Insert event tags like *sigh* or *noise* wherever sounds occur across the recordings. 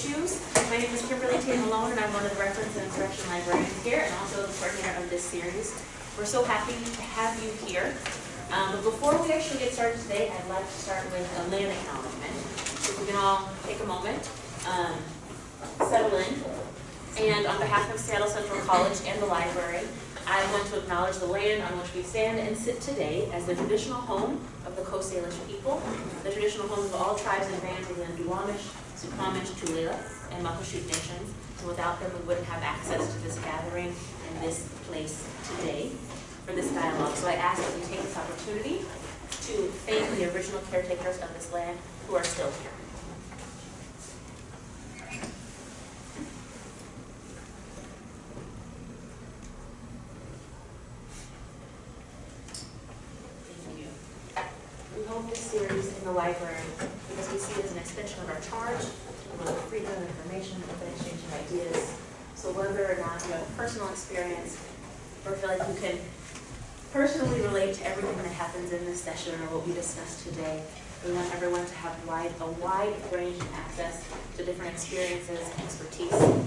issues. My name is Kimberly Tate Malone, and I'm one of the reference and instruction librarians here, and also the coordinator of this series. We're so happy to have you here. Um, but before we actually get started today, I'd like to start with a land acknowledgement. So if we can all take a moment, um, settle in, and on behalf of Seattle Central College and the library, I want to acknowledge the land on which we stand and sit today as the traditional home of the Coast Salish people, the traditional home of all tribes and bands within Duwamish, Suquamish, Tulalip, and Muckleshoot nations. And without them, we wouldn't have access to this gathering and this place today for this dialogue. So I ask that you take this opportunity to thank the original caretakers of this land who are still here. Thank you. We hold this series in the library because we see it as an of our of freedom of information, open exchange of ideas. So whether or not you have a personal experience or feel like you can personally relate to everything that happens in this session or what we discussed today, we want everyone to have wide, a wide range of access to different experiences, expertise, um,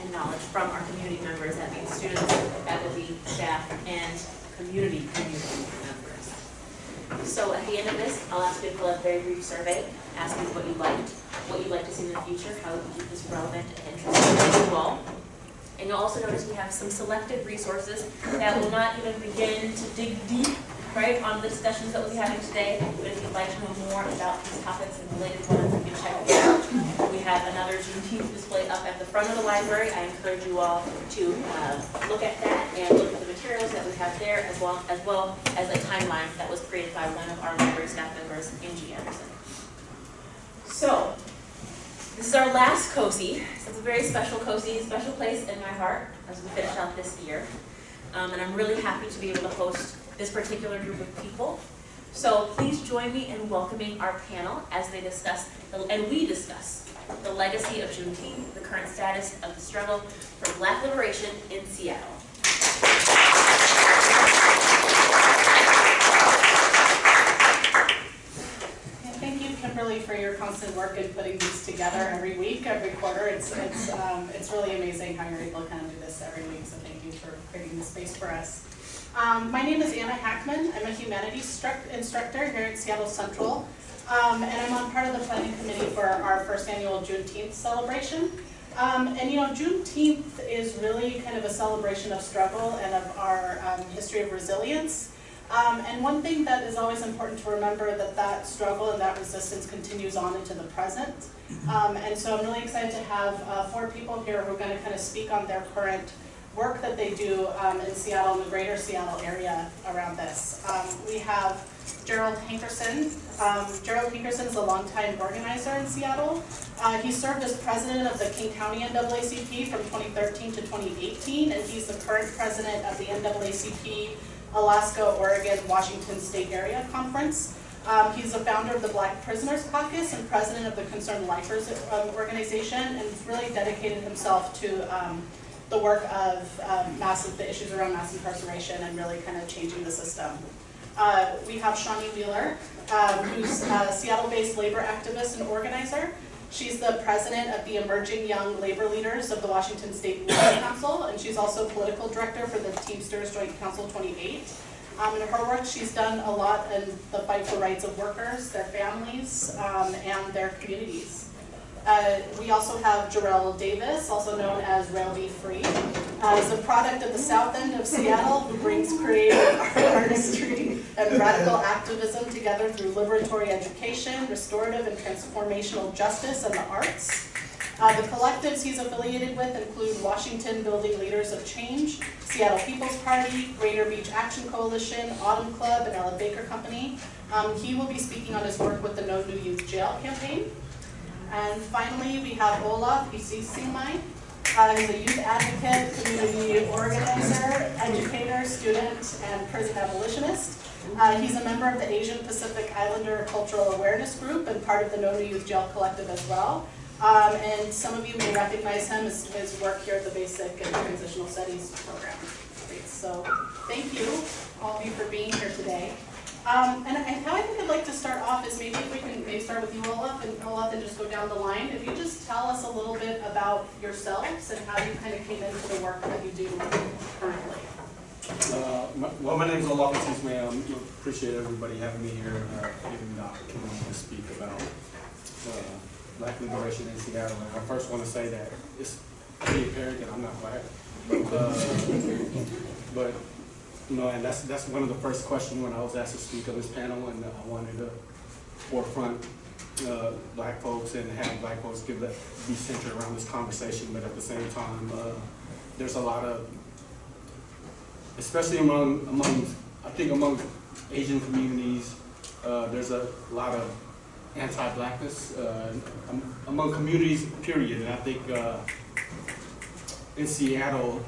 and knowledge from our community members, that means students, faculty, staff, and community community. So at the end of this, I'll ask you to fill out a very brief survey, asking what you liked, what you'd like to see in the future, how you keep this relevant and interesting to you all. And you'll also notice we have some selected resources that will not even begin to dig deep, right, on the discussions that we'll be having today. But if you'd like to know more about these topics and related ones, you can check it out. We have another Juneteenth display up at the front of the library. I encourage you all to uh, look at that and look at the materials that we have there, as well as well as a timeline that was created by one of our library staff members, Angie Anderson. So, this is our last COSI, so it's a very special COSI, special place in my heart as we finish out this year. Um, and I'm really happy to be able to host this particular group of people. So please join me in welcoming our panel as they discuss, and we discuss, the legacy of Juneteenth, the current status of the struggle for Black liberation in Seattle. Thank you, Kimberly, for your constant work in putting these together every week, every quarter. It's, it's, um, it's really amazing how you're able to kind of do this every week, so thank you for creating the space for us. Um, my name is Anna Hackman. I'm a humanities struct- instructor here at Seattle Central, um, and I'm on part of the planning committee for our first annual Juneteenth celebration. Um, and you know, Juneteenth is really kind of a celebration of struggle and of our um, history of resilience. Um, and one thing that is always important to remember that that struggle and that resistance continues on into the present. Um, and so I'm really excited to have uh, four people here who are going to kind of speak on their current work that they do um, in Seattle and the greater Seattle area around this. Um, we have Gerald Hankerson. Um, Gerald Hankerson is a longtime organizer in Seattle. Uh, he served as president of the King County NAACP from 2013 to 2018, and he's the current president of the NAACP Alaska, Oregon, Washington State Area Conference. Um, he's the founder of the Black Prisoners Caucus and president of the Concerned Lifers um, organization, and really dedicated himself to um, the work of um, massive, the issues around mass incarceration and really kind of changing the system. Uh, we have Shawnee Wheeler, um, who's a Seattle-based labor activist and organizer. She's the president of the Emerging Young Labor Leaders of the Washington State Labor *coughs* Council, and she's also political director for the Teamsters Joint Council 28. Um, in her work, she's done a lot in the fight for rights of workers, their families, um, and their communities. Uh, we also have Jarrell Davis, also known as Rell Be Free. Uh, is a product of the south end of Seattle who brings creative *laughs* artistry and radical activism together through liberatory education, restorative and transformational justice, and the arts. Uh, the collectives he's affiliated with include Washington Building Leaders of Change, Seattle People's Party, Greater Beach Action Coalition, Autumn Club, and Ellen Baker Company. Um, he will be speaking on his work with the No New Youth Jail campaign. And finally, we have Olaf Isisingmai. Uh, he's a youth advocate, community organizer, educator, student, and prison abolitionist. Uh, he's a member of the Asian Pacific Islander Cultural Awareness Group and part of the No New Youth Jail Collective as well. Um, and some of you may recognize him as his work here at the Basic and Transitional Studies program. So thank you, all of you, for being here today. Um, and I, how I think I'd like to start off is maybe if we can maybe start with you, Olaf, and Olaf, and just go down the line. If you just tell us a little bit about yourselves and how you kind of came into the work that you do currently. Uh, my- Well, my name is Olaf Matisse, ma'am. Appreciate everybody having me here, uh, giving me the opportunity to speak about uh, black liberation in Seattle. And I first want to say that it's pretty apparent that I'm not black. Uh, But, know, and that's, that's one of the first questions when I was asked to speak on this panel, and I wanted to forefront uh, black folks and have black folks give that, be centered around this conversation, but at the same time, uh, there's a lot of especially among, among, I think among Asian communities, uh, there's a lot of anti-blackness, uh, among communities, period. And I think, uh, in Seattle,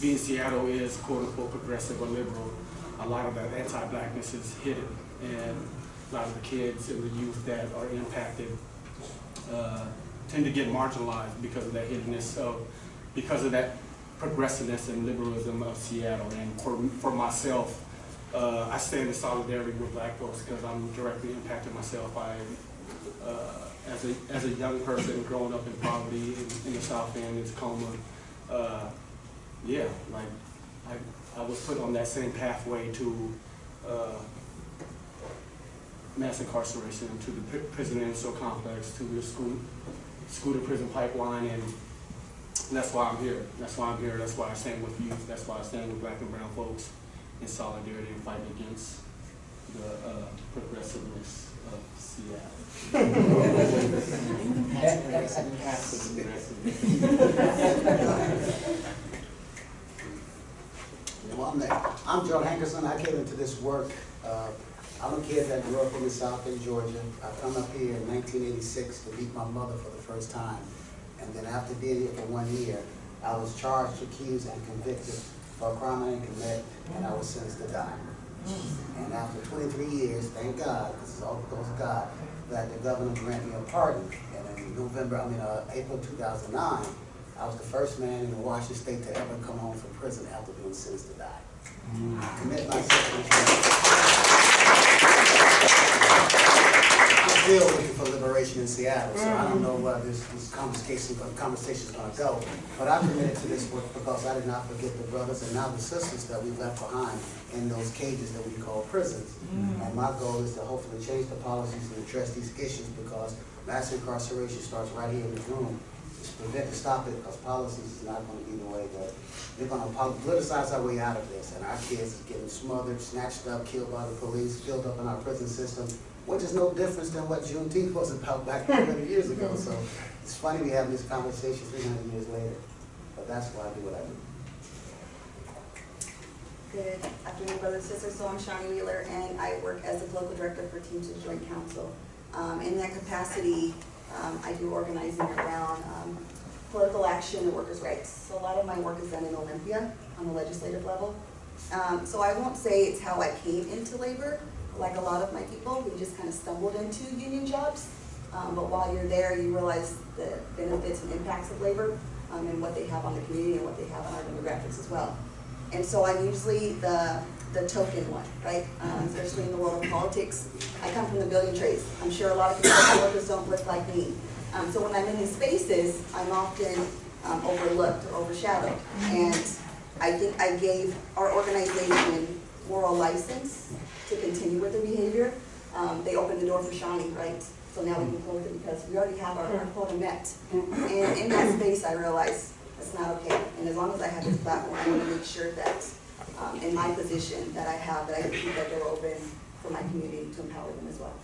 being Seattle is quote-unquote progressive or liberal, a lot of that anti-blackness is hidden. And a lot of the kids and the youth that are impacted, uh, tend to get marginalized because of that hiddenness. So, because of that progressiveness and liberalism of Seattle. And for, for myself, uh, I stand in solidarity with black folks because I'm directly impacted myself by, uh, as a, as a young person growing up in poverty in, in the South End, in Tacoma. Uh, yeah, like, I, I was put on that same pathway to, uh, mass incarceration, to the pri- prison industrial complex, to the school, school to prison pipeline, and that's why I'm here. That's why I'm here. That's why I stand with youth. That's why I stand with black and brown folks in solidarity and fighting against the uh, progressiveness of Seattle. *laughs* *laughs* Well, *laughs* I'm, there. I'm Joe Hankerson. I came into this work. Uh, I'm a kid that grew up in the South in Georgia. I come up here in 1986 to meet my mother for the first time. And then after being here for one year, I was charged, accused, and convicted for a crime I didn't commit, and I was sentenced to die. And after 23 years, thank God, because it's all because of God, that the governor granted me a pardon. And in November, I mean, uh, April 2009, I was the first man in Washington State to ever come home from prison after being sentenced to die. I commit myself I'm still looking for liberation in Seattle, so I don't know where this, this conversation, is gonna go. But I'm committed to this work because I did not forget the brothers and now the sisters that we left behind in those cages that we call prisons. And my goal is to hopefully change the policies and address these issues because mass incarceration starts right here in this room. Just to stop it, because policies is not gonna be the way that, they're gonna politicize our way out of this. And our kids getting smothered, snatched up, killed by the police, filled up in our prison system, which is no difference than what Juneteenth was about back three hundred years ago. So it's funny we have this conversation three hundred years later, but that's why I do what I do. Good afternoon, brothers and sisters. So I'm Shawnee Wheeler, and I work as the political director for Teamsters Joint Council. Um, in that capacity, um, I do organizing around, um, political action and workers' rights. So a lot of my work is done in Olympia on the legislative level. Um, so I won't say it's how I came into labor, like a lot of my people, we just kind of stumbled into union jobs. Um, but while you're there, you realize the benefits and impacts of labor, um, and what they have on the community and what they have on our demographics as well. And so I'm usually the, the token one, right? Um, especially in the world of politics. I come from the building trades. I'm sure a lot of construction workers don't look like me. Um, so when I'm in these spaces, I'm often um, overlooked or overshadowed. And I think I gave our organization moral license to continue with the behavior. Um, they opened the door for Shawnee, right? So now we can close it because we already have our, our quota met. And in that space, I realized that's not okay. And as long as I have this platform, I want to make sure that, um, in my position that I have, that I can keep that door open for my community to empower them as well.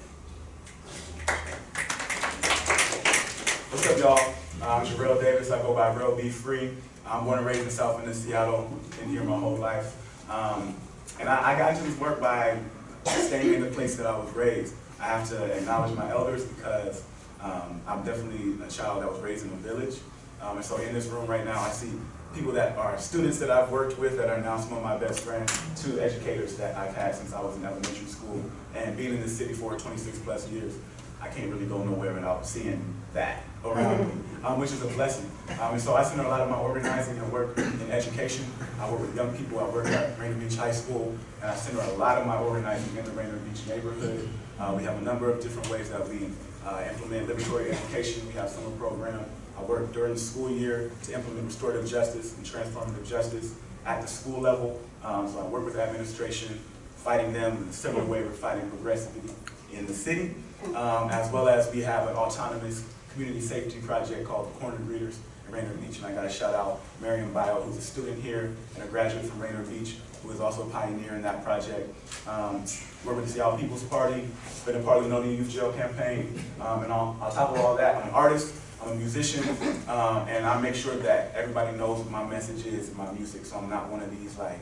What's up, y'all? I'm Jarrell Davis. I go by Rell Be Free. I'm born and raised in South End Seattle. Been here my whole life. Um, and I, I got into this work by staying in the place that I was raised. I have to acknowledge my elders because um, I'm definitely a child that was raised in a village. Um, and so in this room right now, I see people that are students that I've worked with that are now some of my best friends, to educators that I've had since I was in elementary school. And being in this city for 26 plus years, I can't really go nowhere without seeing that around me, um, which is a blessing. Um, and so I center a lot of my organizing and work in education. I work with young people. I work at Rainier Beach High School, and I center a lot of my organizing in the Rainier Beach neighborhood. Uh, we have a number of different ways that we uh, implement liberatory education. We have summer program. I work during the school year to implement restorative justice and transformative justice at the school level. Um, so I work with the administration, fighting them in a similar way we're fighting progressively in the city, um, as well as we have an autonomous community safety project called the Corner Greeters in Rainier Beach. And I got to shout out Marion Bio, who's a student here and a graduate from Rainier Beach, who is also a pioneer in that project. Um, work with the Seattle People's Party, been a part of the No New Youth Jail campaign, um, and on, on top of all that, I'm an artist, I'm a musician, um, and I make sure that everybody knows what my message is in my music, so I'm not one of these like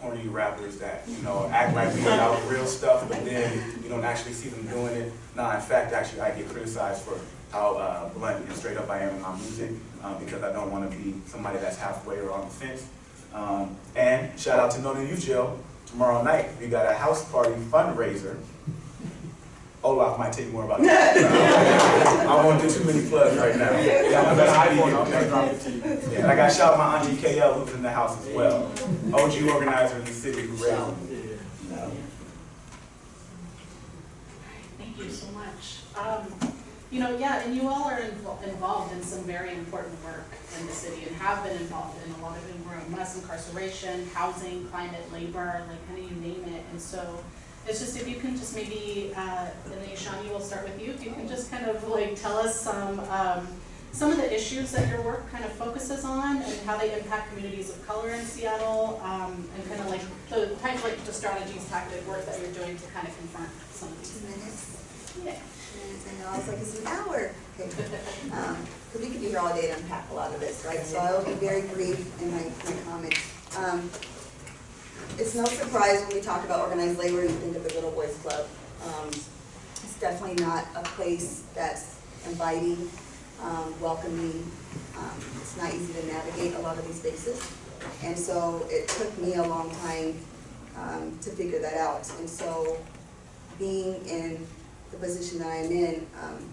corny rappers that, you know, act like we know real stuff, but then you don't actually see them doing it. Nah, in fact, actually, I get criticized for how uh, blunt and straight up I am in my music, um, because I don't want to be somebody that's halfway or on the fence. Um, and shout out to No New tomorrow night, we got a house party fundraiser. Olaf might tell you more about *laughs* that. I won't do too many plugs right now. Yeah, I'm That's gonna an be- iPhone, I'll drop it to you. yeah, and I got shout out my auntie KL who's in the house as well. OG organizer in the city who raised me. Thank you so much. Um, you know, yeah, and you all are invol- involved in some very important work in the city and have been involved in a lot of it, room, mass incarceration, housing, climate, labor, like kind of you name it. And so it's just if you can just maybe, uh, and then Shawnee, we'll start with you, if you can just kind of like tell us some, um, some of the issues that your work kind of focuses on and how they impact communities of color in Seattle, um, and kind of like the type, like the strategies, tactic work that you're doing to kind of confront some of these Two minutes. yeah. minutes, I was like, it's an hour. Okay. Um, Cause we could be here all day to unpack a lot of this, right? So I will be very brief in my, my comments. Um, It's no surprise when we talk about organized labor, you think of the Little Boys Club. Um, It's definitely not a place that's inviting, um, welcoming. Um, It's not easy to navigate a lot of these spaces. And so it took me a long time, um, to figure that out. And so being in the position that I'm in, um,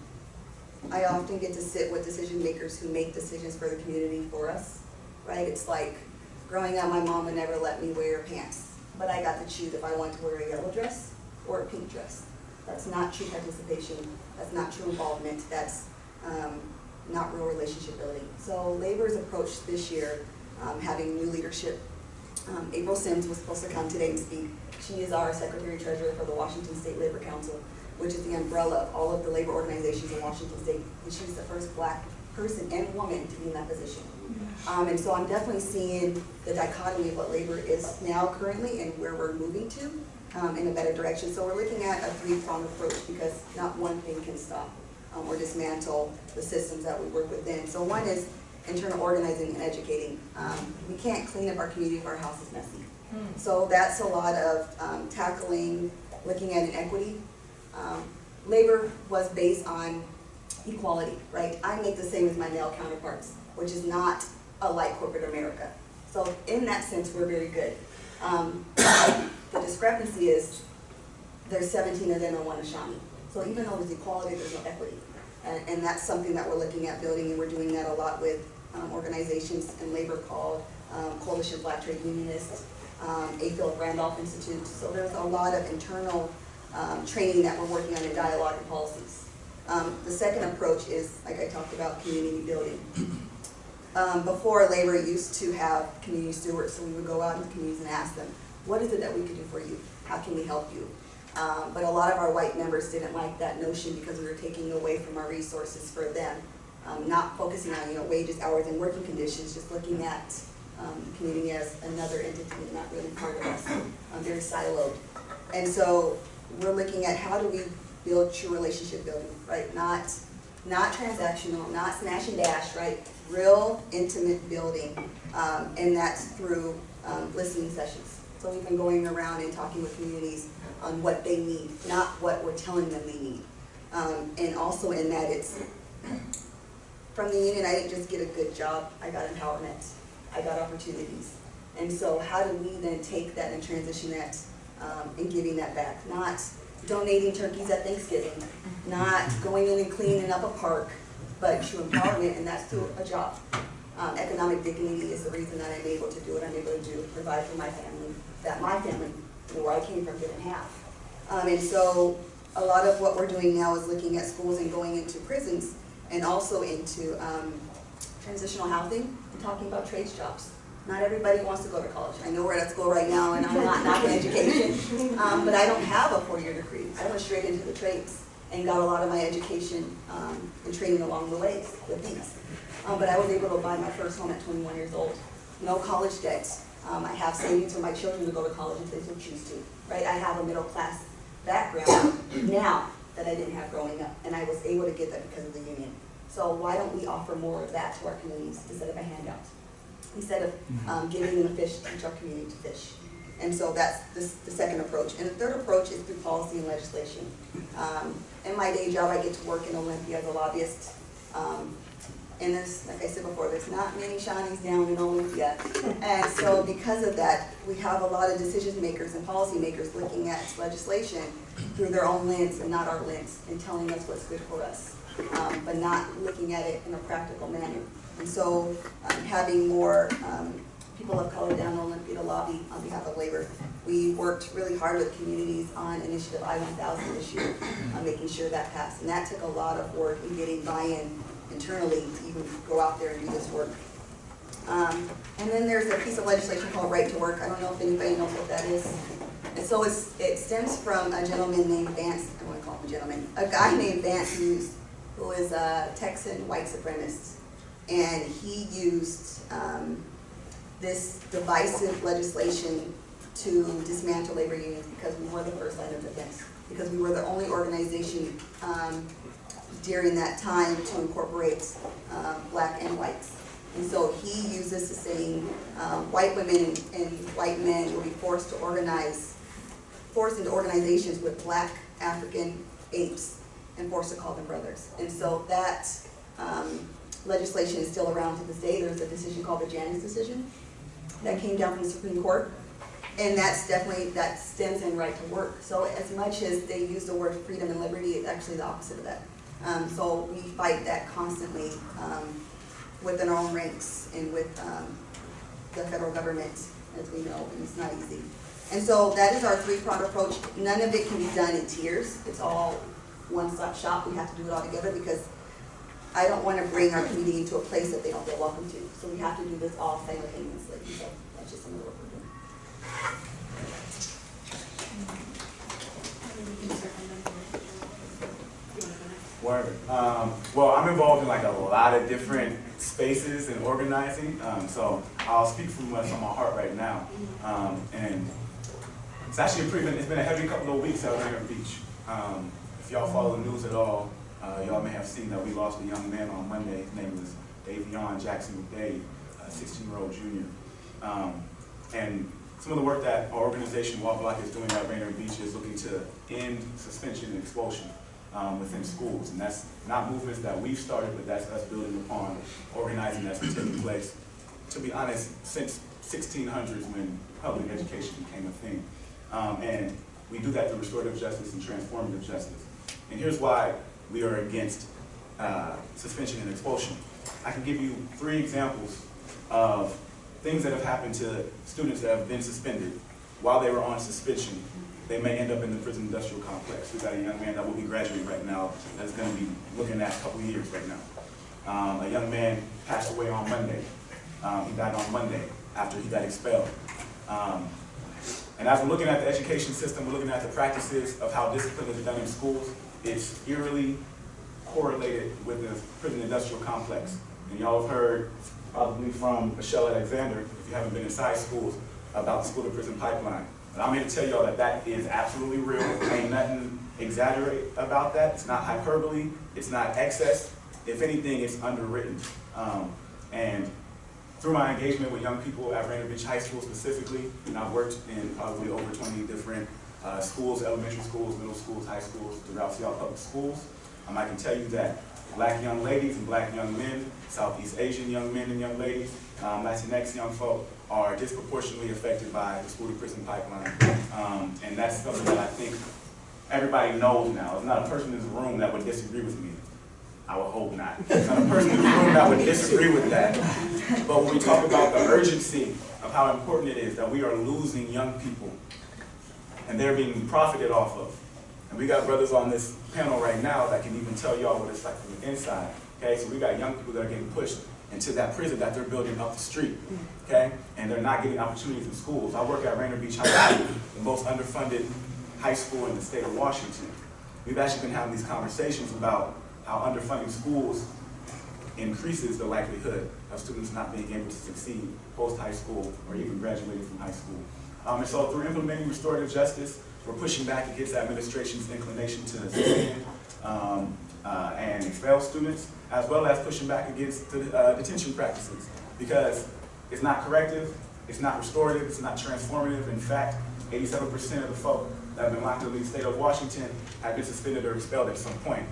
I often get to sit with decision makers who make decisions for the community for us, right? It's like, growing up, my mom would never let me wear pants, but I got to choose if I wanted to wear a yellow dress or a pink dress. That's not true participation, that's not true involvement, that's, um, not real relationship building. So Labor's approach this year, um, having new leadership um, April Sims was supposed to come today and speak. She is our Secretary Treasurer for the Washington State Labor Council, which is the umbrella of all of the labor organizations in Washington State. And she's the first black person and woman to be in that position. Um, and so I'm definitely seeing the dichotomy of what labor is now currently and where we're moving to, um, in a better direction. So we're looking at a three-pronged approach because not one thing can stop, um, or dismantle the systems that we work within. So one is internal organizing and educating. Um, we can't clean up our community if our house is messy. So that's a lot of um, tackling, looking at inequity. Um, labor was based on equality, right? I make the same as my male counterparts, which is not a like corporate America. So in that sense, we're very good. Um, *coughs* the discrepancy is there's 17 of them and one Ashani. So even though there's equality, there's no equity. And, and that's something that we're looking at building, and we're doing that a lot with um, organizations and labor called um, Coalition Black Trade Unionists, um, A. Philip Randolph Institute. So there's a lot of internal um, training that we're working on in dialogue and policies. Um, the second approach is, like I talked about, community building. Um, before labor used to have community stewards, so we would go out into communities and ask them, what is it that we can do for you? How can we help you? Um, but a lot of our white members didn't like that notion because we were taking away from our resources for them. Um, not focusing on, you know, wages, hours, and working conditions, just looking at, um, the community as another entity, not really part of us, um, very siloed. And so, we're looking at how do we build true relationship building, right? Not, not transactional, not smash and dash, right? Real intimate building, um, and that's through, um, listening sessions. So we've been going around and talking with communities on what they need, not what we're telling them they need. Um, and also in that it's, from the union, I didn't just get a good job, I got empowerment, I got opportunities. And so how do we then take that and transition that, um, and giving that back? Not donating turkeys at Thanksgiving, not going in and cleaning up a park, but true empowerment, and that's through a job. Um, economic dignity is the reason that I'm able to do what I'm able to do, provide for my family, that my family, where I came from, didn't have. Um, and so, a lot of what we're doing now is looking at schools and going into prisons and also into um, transitional housing and talking about trades jobs. Not everybody wants to go to college. I know we're at school right now and I'm not knocking education, *laughs* um, but I don't have a four-year degree. I went straight into the trades and got a lot of my education um, and training along the way with these. Um, but I was able to buy my first home at 21 years old. No college debts. Um, I have savings for my children to go to college if they so choose to. Right? I have a middle-class background *coughs* now that I didn't have growing up, and I was able to get that because of the union. So why don't we offer more of that to our communities instead of a handout? Instead of um, giving them a fish, teach our community to fish. And so that's the, the second approach. And the third approach is through policy and legislation. Um, in my day job, I get to work in Olympia as a lobbyist. Um, and there's, like I said before, there's not many Shawnees down in Olympia. And so because of that, we have a lot of decision makers and policy makers looking at legislation through their own lens and not our lens, and telling us what's good for us, um, but not looking at it in a practical manner. And so um, having more um, people of color down in Olympia lobby on behalf of labor. We worked really hard with communities on Initiative I-1000 this year, on making sure that passed. And that took a lot of work in getting buy-in internally to even go out there and do this work. Um, and then there's a piece of legislation called Right to Work. I don't know if anybody knows what that is. And so it's, it stems from a gentleman named Vance, I want to call him a gentleman, a guy named Vance Muse, who is a Texan white supremacist. And he used um, this divisive legislation to dismantle labor unions because we were the first line of defense. Because we were the only organization um, during that time to incorporate um, black and whites. And so he used this saying, um, white women and, and white men will be forced to organize, forced into organizations with black African apes and forced to call them brothers. And so that um, legislation is still around to this day. There's a decision called the Janus decision that came down from the Supreme Court. And that's definitely, that stems in right to work. So as much as they use the word freedom and liberty, it's actually the opposite of that. Um, so we fight that constantly um, within our own ranks and with um, the federal government, as we know, and it's not easy. And so that is our three-pronged approach. None of it can be done in tiers. It's all one-stop shop. We have to do it all together because I don't want to bring our community into a place that they don't feel welcome to. So we have to do this all simultaneously. So that's just some of the work we're doing. Word. Um, well, I'm involved in like a lot of different spaces and organizing, um, so I'll speak from what's on my heart right now. Um, and it's actually a pretty, it's been a heavy couple of weeks out here at Beach. Um, if y'all follow the news at all, uh, y'all may have seen that we lost a young man on Monday. His name was Davion Jackson McDade, a 16-year-old junior. Um, and some of the work that our organization, WA-BLOC, is doing at Rainier Beach is looking to end suspension and expulsion um, within schools. And that's not movements that we've started, but that's us building upon organizing that's been taking place, to be honest, since 1600s when public education became a thing. Um, and we do that through restorative justice and transformative justice. And here's why we are against uh, suspension and expulsion. I can give you three examples of things that have happened to students that have been suspended while they were on suspension they may end up in the prison industrial complex. We've got a young man that will be graduating right now that's going to be looking at a couple years right now. Um, a young man passed away on Monday. Um, he died on Monday after he got expelled. Um, and as we're looking at the education system, we're looking at the practices of how discipline is done in schools, it's eerily correlated with the prison industrial complex. And y'all have heard probably from Michelle Alexander, if you haven't been inside schools, about the school to prison pipeline. And I'm here to tell y'all that that is absolutely real. Ain't nothing exaggerate about that. It's not hyperbole. It's not excess. If anything, it's underwritten. Um, and through my engagement with young people at Rainier Beach High School specifically, and I've worked in probably over 20 different uh, schools, elementary schools, middle schools, high schools, throughout Seattle Public Schools. Um, I can tell you that black young ladies and black young men, Southeast Asian young men and young ladies, um, Latinx young folk, are disproportionately affected by the school to prison pipeline. Um, and that's something that I think everybody knows now. There's not a person in this room that would disagree with me. I would hope not. There's not a person in this room that would disagree with that. But when we talk about the urgency of how important it is that we are losing young people and they're being profited off of, And we got brothers on this panel right now that can even tell y'all what it's like from the inside. Okay, so we got young people that are getting pushed into that prison that they're building up the street. Okay, and they're not getting opportunities in schools. I work at Rainier Beach High School, the most underfunded high school in the state of Washington. We've actually been having these conversations about how underfunding schools increases the likelihood of students not being able to succeed post-high school or even graduating from high school. Um, and so through implementing restorative justice, we're pushing back against the administration's inclination to suspend um, uh, and expel students, as well as pushing back against the uh, detention practices, because it's not corrective, it's not restorative, it's not transformative. In fact, 87% of the folk that have been locked up in the state of Washington have been suspended or expelled at some point.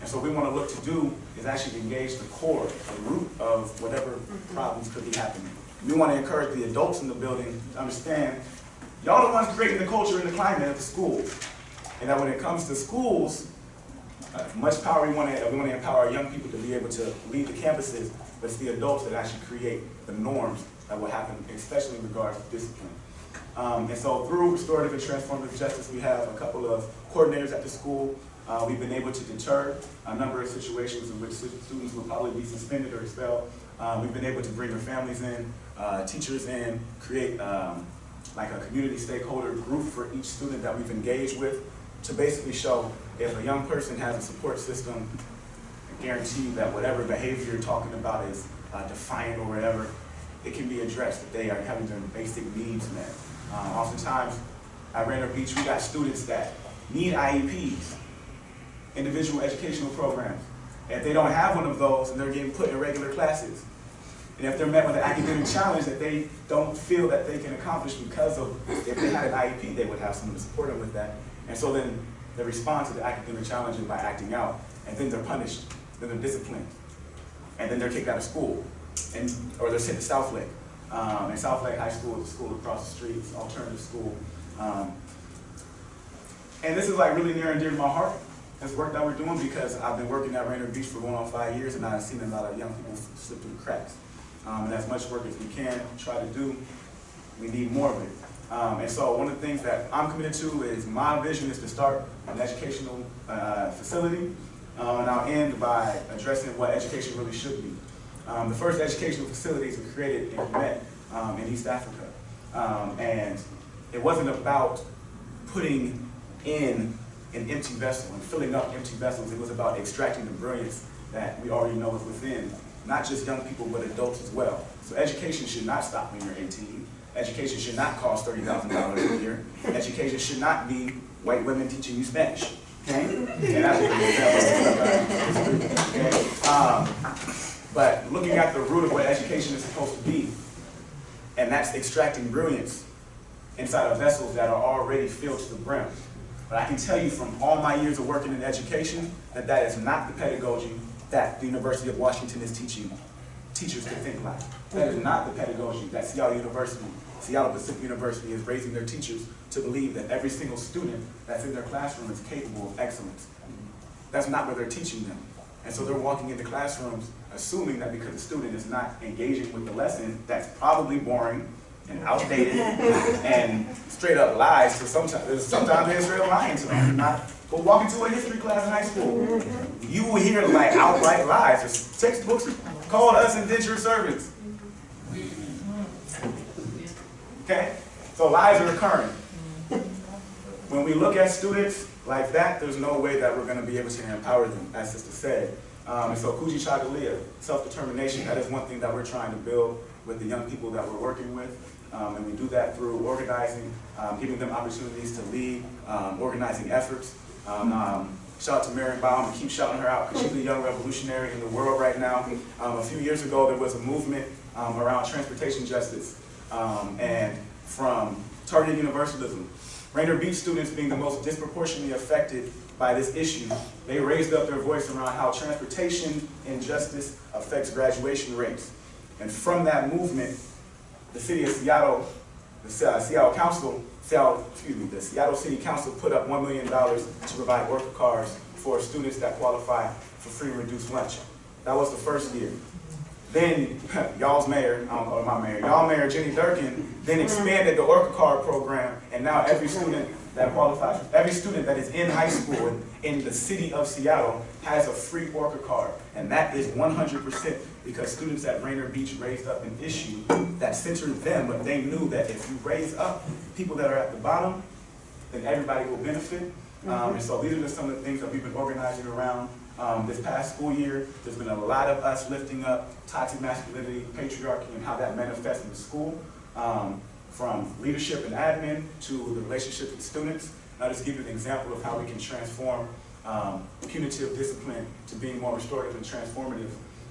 And so what we want to look to do is actually engage the core, the root of whatever problems could be happening. We want to encourage the adults in the building to understand, y'all the ones creating the culture and the climate of the school. And that when it comes to schools, uh, much power we want to, we want to empower young people to be able to lead the campuses, but it's the adults that actually create the norms that will happen, especially in regards to discipline. Um, and so through restorative and transformative justice, we have a couple of coordinators at the school. Uh, we've been able to deter a number of situations in which students will probably be suspended or expelled. Uh, we've been able to bring their families in, uh, teachers in, create um, like a community stakeholder group for each student that we've engaged with to basically show if a young person has a support system, I guarantee that whatever behavior you're talking about is uh, defiant or whatever, it can be addressed, that they are having their basic needs met. Uh, oftentimes, at Rainier Beach, we got students that need IEPs, individual educational programs. And if they don't have one of those, and they're getting put in regular classes, and if they're met with an academic challenge that they don't feel that they can accomplish because of, if they had an IEP, they would have someone to support them with that. And so then they respond to the academic challenges by acting out, and then they're punished, then they're disciplined, and then they're kicked out of school, and, or they're sent to South Lake. Um, and South Lake High School is a school across the street, it's an alternative school. Um, and this is like really near and dear to my heart, this work that we're doing, because I've been working at Rainier Beach for going on five years, and I've seen a lot of young people slip through the cracks. Um, and as much work as we can try to do, we need more of it. Um, and so one of the things that I'm committed to is my vision is to start an educational uh, facility. Uh, and I'll end by addressing what education really should be. Um, the first educational facilities were created in Met um, in East Africa. Um, and it wasn't about putting in an empty vessel and filling up empty vessels. It was about extracting the brilliance that we already know is within, not just young people, but adults as well. So education should not stop when you're 18. Education should not cost $30,000 a year. Education should not be white women teaching you Spanish. Okay? And that's uh, okay? Um, but looking at the root of what education is supposed to be, and that's extracting brilliance inside of vessels that are already filled to the brim. But I can tell you from all my years of working in education that that is not the pedagogy that the University of Washington is teaching teachers to think like. That is not the pedagogy that Seattle University, Seattle Pacific University is raising their teachers to believe that every single student that's in their classroom is capable of excellence. That's not what they're teaching them. And so they're walking into classrooms assuming that because the student is not engaging with the lesson, that's probably boring and outdated and straight up lies. So sometimes, sometimes they're lying to them. Not, go walk into a history class in high school. You will hear like outright lies. There's textbooks called us indentured servants. Okay? So lies are occurring. When we look at students like that, there's no way that we're going to be able to empower them, as Sister said. Um, and so Kujichagulia, self-determination, that is one thing that we're trying to build with the young people that we're working with. Um, and we do that through organizing, um, giving them opportunities to lead, um, organizing efforts. Um, um, shout out to Mary Baum and keep shouting her out because she's a young revolutionary in the world right now. Um, a few years ago, there was a movement around transportation justice and from targeted universalism. Rainier Beach students being the most disproportionately affected by this issue, they raised up their voice around how transportation injustice affects graduation rates. And from that movement, the city of Seattle, the uh, Seattle Council, Seattle, excuse me, the Seattle City Council put up $1 million to provide Orca cards for students that qualify for free and reduced lunch. That was the first year. Then *laughs* y'all's mayor, um, or my mayor, y'all mayor Jenny Durkan, then expanded the Orca Card program, and now every student that qualifies. Every student that is in high school in, in the city of Seattle has a free Orca card. And that is 100% because students at Rainier Beach raised up an issue that centered them, but they knew that if you raise up people that are at the bottom, then everybody will benefit. Um, and so these are just some of the things that we've been organizing around. Um, this past school year, there's been a lot of us lifting up toxic masculinity, patriarchy, and how that manifests in the school. Um, from leadership and admin to the relationship with students. I'll just give you an example of how we can transform um, punitive discipline to being more restorative and transformative.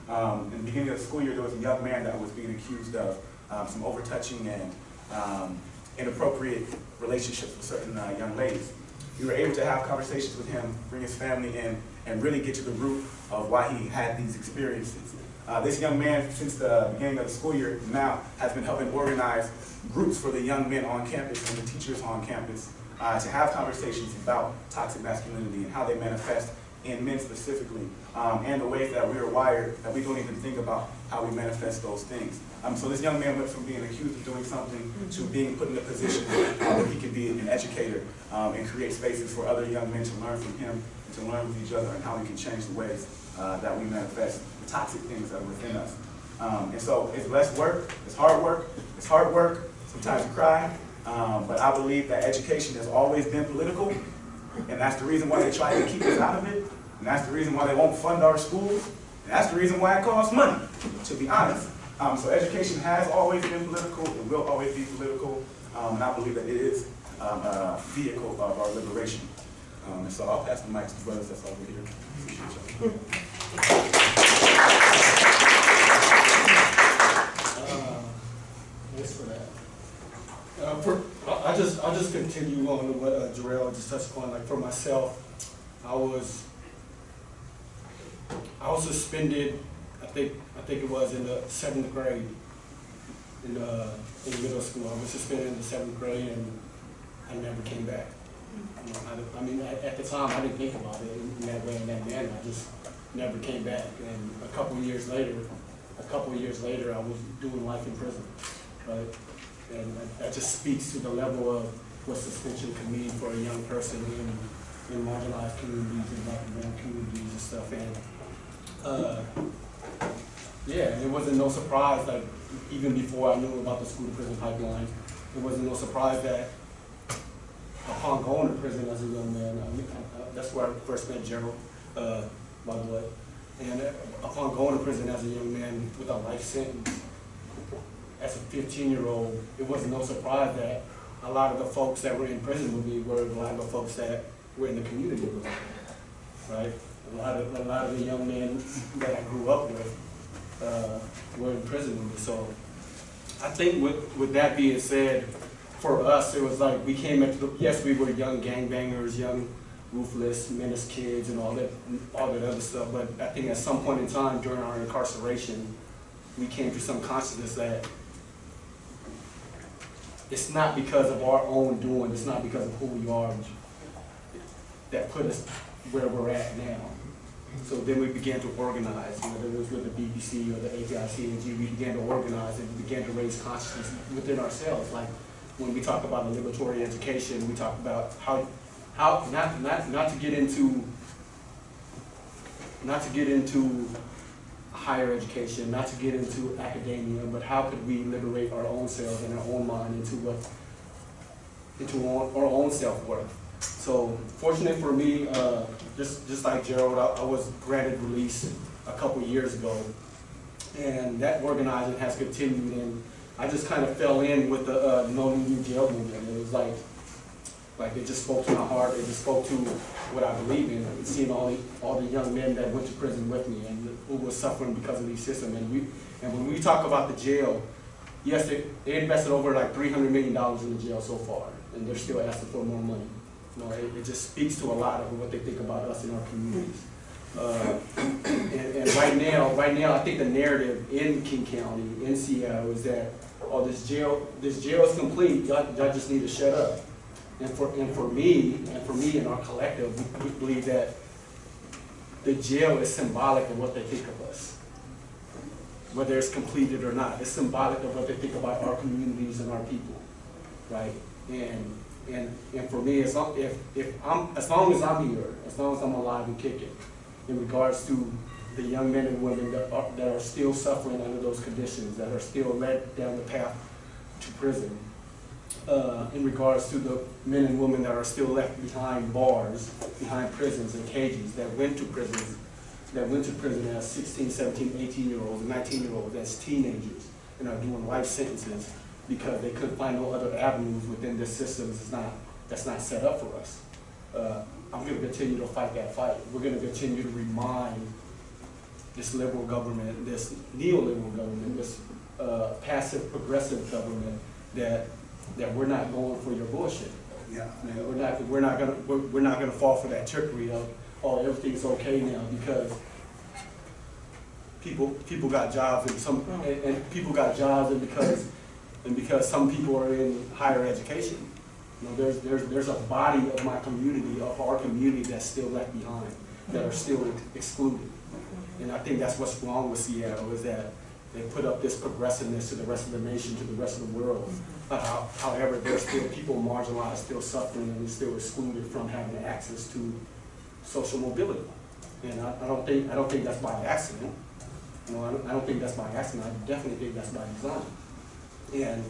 Um, in the beginning of the school year, there was a young man that was being accused of um, some overtouching and um, inappropriate relationships with certain uh, young ladies. We were able to have conversations with him, bring his family in, and really get to the root of why he had these experiences. Uh, this young man, since the beginning of the school year now, has been helping organize groups for the young men on campus and the teachers on campus uh, to have conversations about toxic masculinity and how they manifest in men specifically, um, and the ways that we are wired that we don't even think about how we manifest those things. Um, so this young man went from being accused of doing something to being put in a position where he can be an educator um, and create spaces for other young men to learn from him, and to learn with each other, and how we can change the ways uh, that we manifest the toxic things that are within us. Um, and so it's less work, it's hard work, it's hard work, sometimes you cry, um, but I believe that education has always been political, and that's the reason why they try to keep us out of it, and that's the reason why they won't fund our schools, and that's the reason why it costs money, to be honest. Um, so education has always been political, it will always be political, um, and I believe that it is um, a vehicle of our liberation. Um, and so I'll pass the mic to the brothers that's over here. Appreciate y'all. Uh, Thanks for that. Uh, for, I I just, I'll just continue on to what uh, Jarrell just touched upon, like for myself, I was, I was suspended, I think, I think it was in the seventh grade, in, uh, in middle school, I was suspended in the seventh grade and I never came back. I, I mean, at, at the time, I didn't think about it in that way, in that manner, I just never came back. And a couple of years later, a couple years later, I was doing life in prison, right? And that- just speaks to the level of what suspension can mean for a young person in, in marginalized communities and black and brown communities and stuff. And, uh, yeah, it wasn't no surprise, that even before I knew about the school to prison pipeline, it wasn't no surprise that upon going to prison as a young man, I uh, that's where I first met Gerald, uh, the way. And uh, upon going to prison as a young man with a life sentence, as a fifteen-year-old, it was no surprise that a lot of the folks that were in prison with me were a lot of the folks that were in the community with me, right? A lot of, a lot of the young men that I grew up with, uh, were in prison with me, so I think with, with that being said, for us, it was like, we came into the, yes, we were young gangbangers, young ruthless, menace kids and all that, all that other stuff, but I think at some point in time during our incarceration, we came to some consciousness that it's not because of our own doing, it's not because of who we are that put us where we're at now. So then we began to organize, whether it was with the BPC or the APICAG, we began to organize and we began to raise consciousness within ourselves. Like when we talk about the liberatory education, we talk about how, how, not, not, not to get into, not to get into higher education, not to get into academia, but how could we liberate our own selves and our own mind into what, into our own self-worth. So fortunate for me, uh, just, just like Gerald, I, I was granted release a couple years ago. And that organizing has continued and I just kind of fell in with the, uh, No New Jail movement. It was like, like it just spoke to my heart, it just spoke to what I believe in, seeing all the, all the young men that went to prison with me and who were suffering because of these systems. And we, and when we talk about the jail, yes, they, they invested over like three hundred million dollars in the jail so far, and they're still asking for more money. You know, it, it just speaks to a lot of what they think about us in our communities. Uh, and, and right now, right now, I think the narrative in King County, in Seattle, is that, oh, this jail, this jail is complete, y'all just need to shut up. And for, and for me, and for me and our collective, we, we believe that the jail is symbolic of what they think of us. Whether it's completed or not, it's symbolic of what they think about our communities and our people, right? And And, and for me, as long, if, if I'm, as long as I'm here, as long as I'm alive and kicking, in regards to the young men and women that are, that are still suffering under those conditions, that are still led down the path to prison, uh, in regards to the men and women that are still left behind bars, behind prisons and cages, that went to prisons, that went to prison as 16, 17, 18 year olds, 19 year olds, as teenagers, and are doing life sentences because they couldn't find no other avenues within this system that's not, that's not set up for us. Uh, I'm gonna continue to fight that fight. We're gonna continue to remind this liberal government, this neoliberal government, this uh, passive progressive government that, that we're not going for your bullshit. Yeah. Man, we're not, we're not gonna, we're, we're not gonna fall for that trickery of, oh, everything's okay now because people, people got jobs and some, oh. and, and people got jobs and because, and because some people are in higher education. You know, there's, there's, there's a body of my community, of our community that's still left behind, that are still excluded. Mm-hmm. And I think that's what's wrong with Seattle, is that they put up this progressiveness to the rest of the nation, to the rest of the world. Mm-hmm. How- however, there's still people marginalized, still suffering, and still excluded from having access to social mobility. And I, I don't think, I don't think that's by accident. You know, I don't, I don't think that's by accident, I definitely think that's by design. And,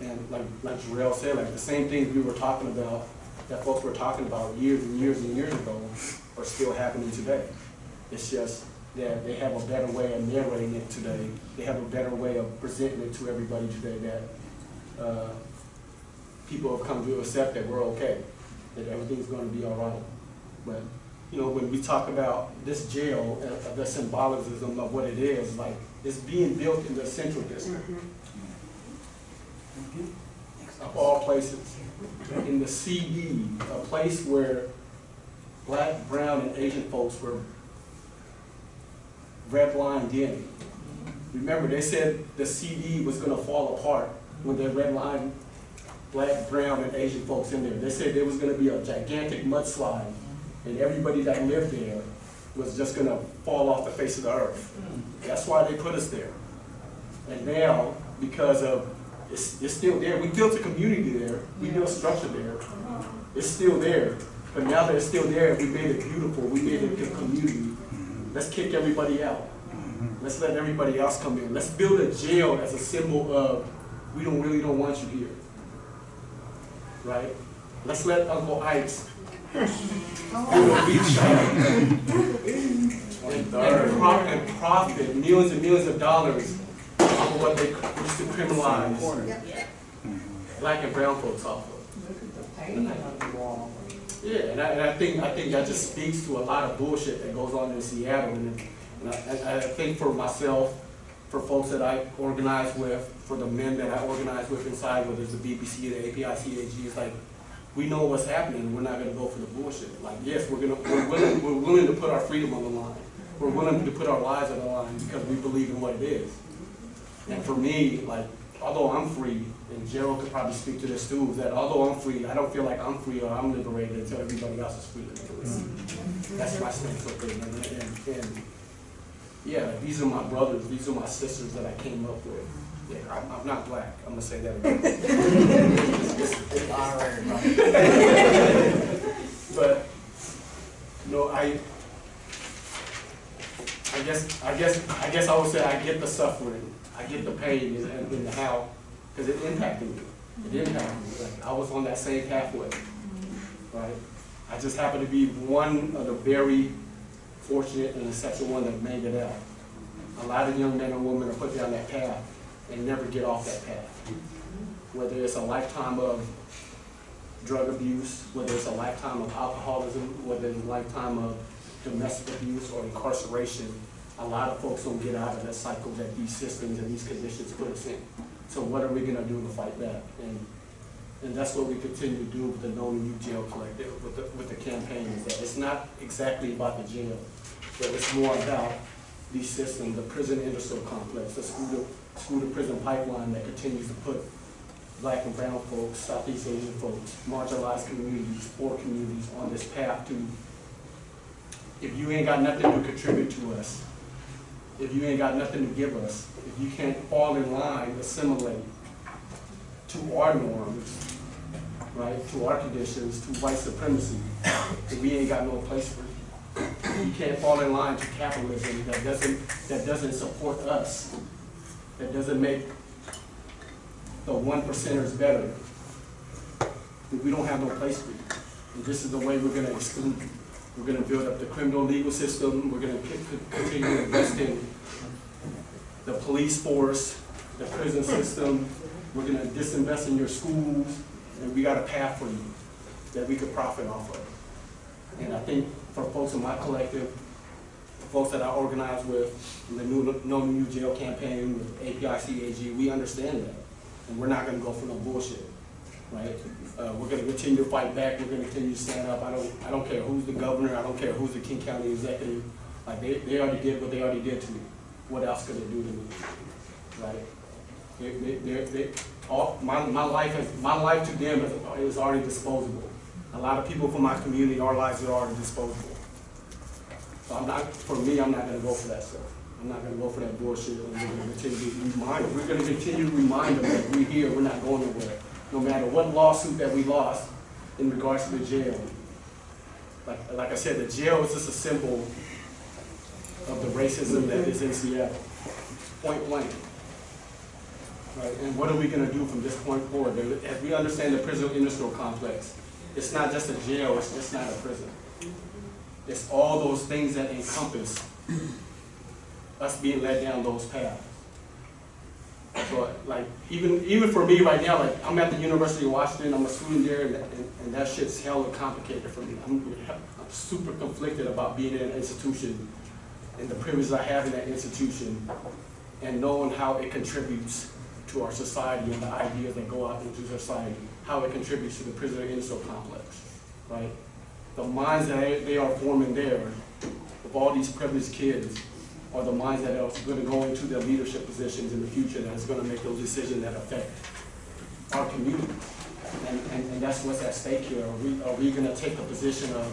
and like, like Gerald said, like the same things we were talking about, that folks were talking about years and years and years ago, are still happening today. It's just that they have a better way of narrating it today. They have a better way of presenting it to everybody today that, uh, people have come to accept that we're okay, that everything's gonna be all right. But, you know, when we talk about this jail, uh, the symbolism of what it is, like, it's being built in the central district. Of all places, in the CD, a place where black, brown, and Asian folks were redlined in. Remember, they said the CD was gonna fall apart when red line, black, brown, and Asian folks in there. They said there was gonna be a gigantic mudslide, and everybody that lived there was just gonna fall off the face of the earth. That's why they put us there. And now, because of, it's, it's still there, we built a community there, we built structure there. It's still there, but now that it's still there, we made it beautiful, we made it a community. Let's kick everybody out. Let's let everybody else come in. Let's build a jail as a symbol of, we don't really don't want you here. Right? Let's let Uncle Ike's build a beach shop. And, and profit millions and millions of dollars for what they used to criminalize black and brown folks off of. Yeah, and I, and I think, I think that just speaks to a lot of bullshit that goes on in Seattle, and, and I, I think for myself, for folks that I organize with, for the men that I organize with inside, whether it's the BPC, the API, CAG, it's like, we know what's happening, we're not gonna go for the bullshit. Like, yes, we're gonna, we're willing, we're willing to put our freedom on the line, we're willing to put our lives on the line because we believe in what it is. And for me, like, although I'm free, and Gerald could probably speak to this too, that although I'm free, I don't feel like I'm free or I'm liberated until everybody else is free to do. That's my stance with it, and, and, and, yeah, these are my brothers, these are my sisters that I came up with. Yeah, I'm, I'm not black, I'm gonna say that again. It's honorary, bro. But, no, I, I guess, I guess, I guess I would say I get the suffering, I get the pain and, and and how, because it impacted me. It impacted me, like, I was on that same pathway, right? I just happened to be one of the very fortunate and the exceptional one that made it out. A lot of young men and women are put down that path and never get off that path. Whether it's a lifetime of drug abuse, whether it's a lifetime of alcoholism, whether it's a lifetime of domestic abuse or incarceration, a lot of folks don't get out of that cycle that these systems and these conditions put us in. So what are we gonna do to fight that? And, and that's what we continue to do with the No New Jail Collective, with the, with the campaign, is that it's not exactly about the jail, but it's more about these systems, the prison industrial complex, the school to, school to prison pipeline that continues to put black and brown folks, Southeast Asian folks, marginalized communities, poor communities on this path to, if you ain't got nothing to contribute to us, if you ain't got nothing to give us, if you can't fall in line, assimilate to our norms, right, to our conditions, to white supremacy, we ain't got no place for you. You can't fall in line to capitalism that doesn't, that doesn't support us, that doesn't make the one percenters better. We don't have no place for you. And this is the way we're gonna exclude you. We're gonna build up the criminal legal system, we're continue to invest in the police force, the prison system, we're gonna disinvest in your schools, and we got a path for you that we could profit off of. And I think for folks in my collective, folks that I organize with, the new, No New Jail campaign, with API-CAG, we understand that. And we're not gonna go for no bullshit, right? Uh, we're gonna continue to fight back, we're gonna continue to stand up, I don't, I don't care who's the governor, I don't care who's the King County executive, like, they, they already did what they already did to me, what else could they do to me, right? They, they, they, all, my, my life my life to them is, is already disposable. A lot of people from my community, our lives are already disposable. So I'm not, for me, I'm not gonna go for that stuff. I'm not gonna go for that bullshit, we're gonna continue to remind, we're gonna continue to remind them that we're here, we're not going nowhere. No matter what lawsuit that we lost in regards to the jail. Like, like I said, the jail is just a symbol of the racism that is in Seattle, point blank. Right, and what are we gonna do from this point forward? As we understand the prison industrial complex, it's not just a jail, it's, just not a prison. It's all those things that encompass us being led down those paths. So, like, even, even for me right now, like, I'm at the University of Washington, I'm a student there, and, and, and that shit's hella complicated for me. I'm, I'm super conflicted about being in an institution and the privilege I have in that institution and knowing how it contributes to our society and the ideas that go out into society, how it contributes to the prisoner industrial complex, right? The minds that they- are forming there, of all these privileged kids, are the minds that are gonna go into their leadership positions in the future, that's gonna make those decisions that affect our community. And, and, and that's what's at stake here. Are we, are we gonna take a position of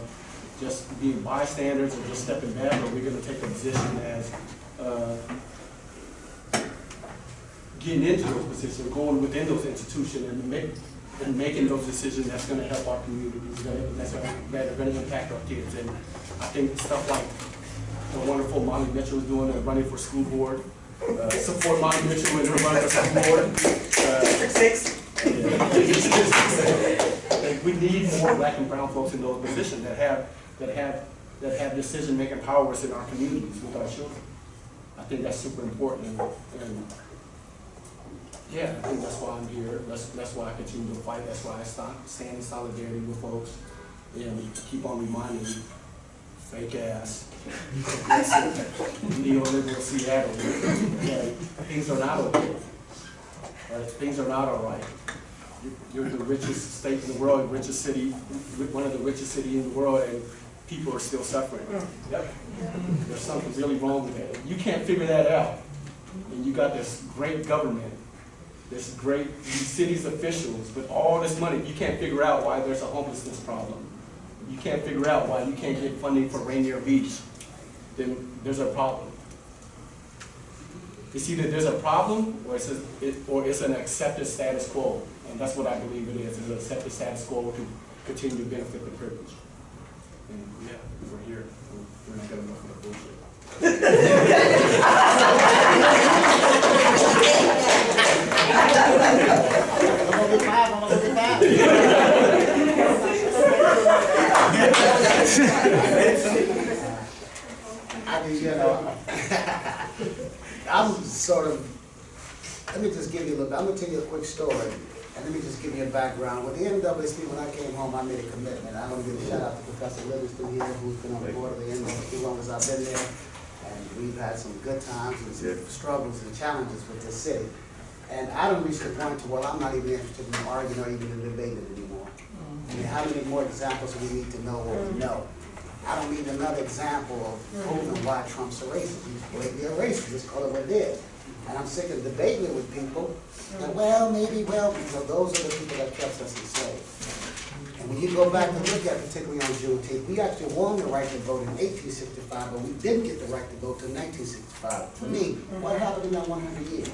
just being bystanders or just stepping back, or are we gonna take a position as, uh, getting into those positions, going within those institutions and make, and making those decisions that's gonna help our communities, that, that's gonna, that impact our kids. And I think stuff like the wonderful Molly Mitchell is doing, uh, running for school board, uh, support Molly Mitchell in her run for school board. Uh, Six. like, we need more black and brown folks in those positions that have, that have, that have decision-making powers in our communities with our children. I think that's super important, and, and, yeah, I think that's why I'm here, that's, that's why I continue to fight, that's why I sta- stand in solidarity with folks, and keep on reminding you, fake ass, *laughs* neoliberal Seattle, that things are not okay. Right, things are not all right. You- You're the richest state in the world, richest city, one of the richest cities in the world, and people are still suffering. Mm. Yep. There's something really wrong with that. You can't figure that out. And you got this great government, this great, these city's officials with all this money, you can't figure out why there's a homelessness problem. You can't figure out why you can't get funding for Rainier Beach, then there's a problem. It's either there's a problem or it's, a, it, or it's an accepted status quo. And that's what I believe it is, it's an accepted status quo to continue to benefit the privilege. And yeah, we're here, we're not gonna go for the bullshit. *laughs* I mean, you know, I'm sort of, let me just give you a little, I'm gonna tell you a quick story, and let me just give you a background. With the NAACP, when I came home, I made a commitment. I want to give a shout out to Professor Livingston here, who's been on the board of the NAACP as long as I've been there. And we've had some good times and some struggles and challenges with this city. And I don't reach the point to where I'm not even interested in arguing or even debating anymore. I mean, how many more examples do we need to know we know? I don't need another example of oh, proving why Trump's a racist. He's blatantly a racist, just call it what it is. And I'm sick of debating it with people, well, maybe, well, because those are the people that kept us enslaved. And when you go back and look at particularly on Juneteenth, we actually won the right to vote in eighteen sixty-five, but we didn't get the right to vote nineteen sixty-five. To me, what happened in that one hundred years?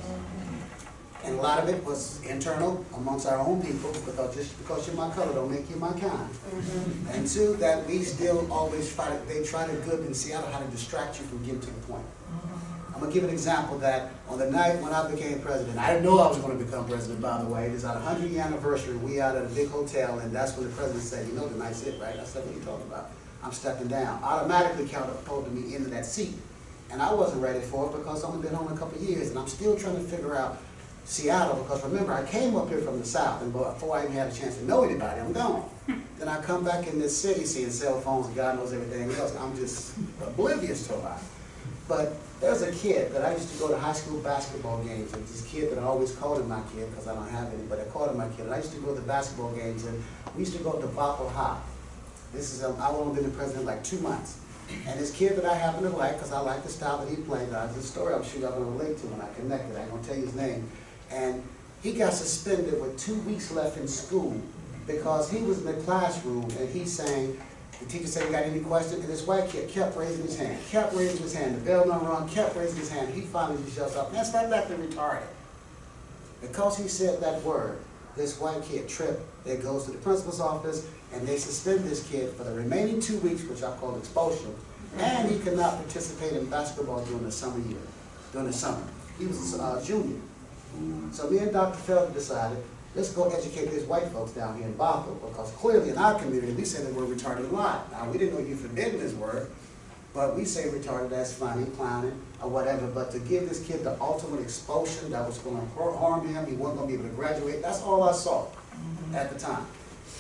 And a lot of it was internal amongst our own people, because just because you're my color don't make you my kind. Mm-hmm. And two, that we still always try, to- they try to good in Seattle how to distract you from getting to the point. Mm-hmm. I'm gonna give an example that on the night when I became president, I didn't know I was gonna become president, by the way. It is our hundred year anniversary, we out at a big hotel, and that's when the president said, you know, tonight's it, right? I said, what are you talking about? I'm stepping down. Automatically catapulted me into that seat. And I wasn't ready for it because I've only been home a couple years, and I'm still trying to figure out Seattle, because remember, I came up here from the south, and before I even had a chance to know anybody, I'm gone. *laughs* Then I come back in this city, seeing cell phones, and God knows everything else, I'm just oblivious to a lot. But there's a kid that I used to go to high school basketball games, and this kid that I always called him my kid, because I don't have any, but I called him my kid. And I used to go to the basketball games, and we used to go to Bothell High. This is, um, I've only been the president like two months. And this kid that I happen to like, because I like the style that he played, there's a story I'm sure y'all gonna relate to when I connected, I ain't gonna tell you his name. And he got suspended with two weeks left in school because he was in the classroom and he's saying, the teacher said, you got any questions? And this white kid kept raising his hand, kept raising his hand. The bell done rung, kept raising his hand. He finally just yells out, man, stop acting retarded. Because he said that word, this white kid tripped. They goes to the principal's office and they suspend this kid for the remaining two weeks, which I call expulsion. And he could not participate in basketball during the summer year, during the summer. He was a uh, junior. So me and Dr. Felder decided, let's go educate these white folks down here in Bothell, because clearly in our community, we say the word retarded a lot. Now, we didn't know you forbidden this word, but we say retarded, that's funny, clowning, or whatever, but to give this kid the ultimate expulsion that was gonna harm him, he wasn't gonna be able to graduate, that's all I saw at the time.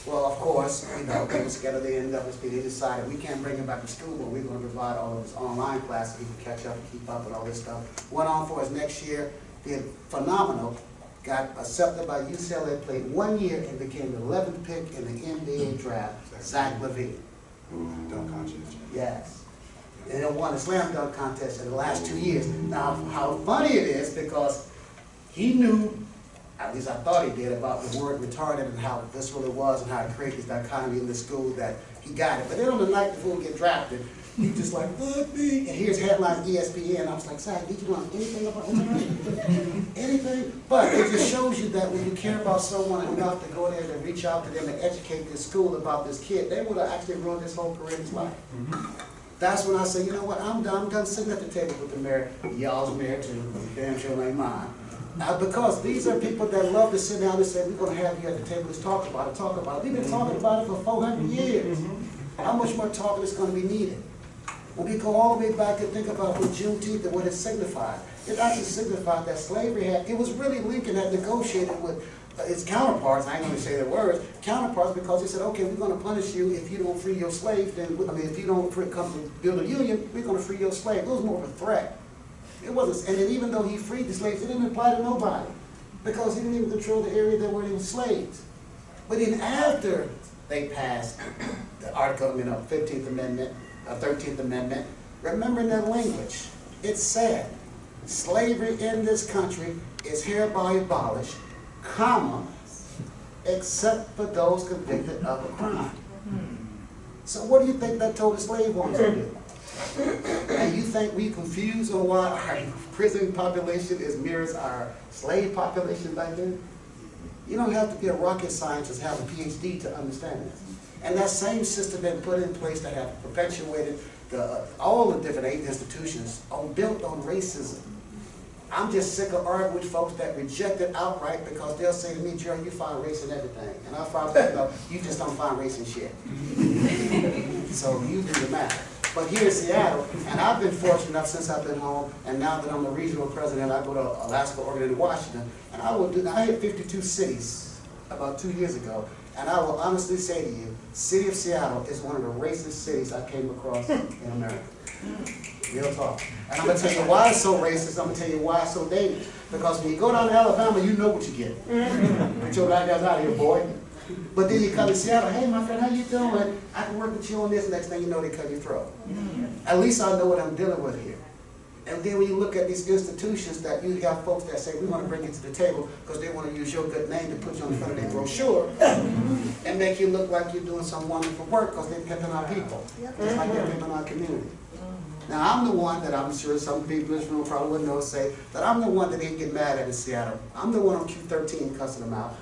Well, of course, you know, they was together, they ended up, with- they decided, we can't bring him back to school, but we're gonna provide all of his online classes, he can catch up and keep up with all this stuff. Went on for his next year, did phenomenal, got accepted by UCLA, played one year and became the eleventh pick in the NBA draft, Zach LaVine. Mm-hmm. Dunk contest. Yes. And they won a slam dunk contest in the last two mm-hmm. years. Now, how funny it is, because he knew, at least I thought he did, about the word retarded and how visceral it was and how it created this dichotomy in the school that he got it. But then on the night before he get drafted, he just like, look me, and here's headlines ESPN. I was like, Zach, did you know anything about Instagram? *laughs* Anything? But it just shows you that when you care about someone enough to go there and reach out to them and educate this school about this kid, they would have actually ruined his whole career in his life. That's when I say, you know what, I'm done, I'm done sitting at the table with the mayor, y'all's mayor too, damn sure ain't mine. Uh, because these are people that love to sit down and say, we're gonna have you at the table, let's talk about it, talk about it. We've been talking about it for four hundred years. How much more talking is gonna be needed? When we go all the way back and think about what Juneteenth and what it signified, it actually signified that slavery had, it was really Lincoln that negotiated with uh, its counterparts, I ain't gonna say their words, counterparts, because he said, okay, we're gonna punish you if you don't free your slaves, then, I mean, if you don't come to build a union, we're gonna free your slave. It was more of a threat. It wasn't, and then even though he freed the slaves, it didn't apply to nobody, because he didn't even control the area that were in slaves. But then after they passed the article, you know, Fifteenth Amendment, uh, Thirteenth Amendment, remembering that language, it said, slavery in this country is hereby abolished, comma, except for those convicted of a crime. So what do you think that told the slave owners to do? And you think we confused on why our prison population is mirrors our slave population back then? You don't have to be a rocket scientist, have a PhD to understand this. And that same system been put in place that have perpetuated the, uh, all the different aid institutions on, built on racism. I'm just sick of arguing with folks that reject it outright because they'll say to me, Jerry, you find race in everything. And I find back, no, you just don't find race in shit. *laughs* So you do the math. But here in Seattle, and I've been fortunate enough since I've been home, and now that I'm the regional president, I go to Alaska, Oregon, and Washington, and I will do, I hit fifty-two cities about two years ago, and I will honestly say to you, city of Seattle is one of the racist cities I came across in America. Real talk. And I'm gonna tell you why it's so racist, I'm gonna tell you why it's so dangerous. Because when you go down to Alabama, you know what you get. Get your black guys out of here, boy. But then you come to Seattle, hey, my friend, how you doing? I can work with you on this, next thing you know, they cut your throat. At least I know what I'm dealing with here. And then when you look at these institutions that you have folks that say, we want to bring you to the table because they want to use your good name to put you on the front of their brochure and make you look like you're doing some wonderful work because they're pimping our people, just like they're pimping our community. Now, I'm the one that I'm sure some people in this room probably wouldn't know, say, that I'm the one that they get mad at in Seattle. I'm the one on Q thirteen cussing them out.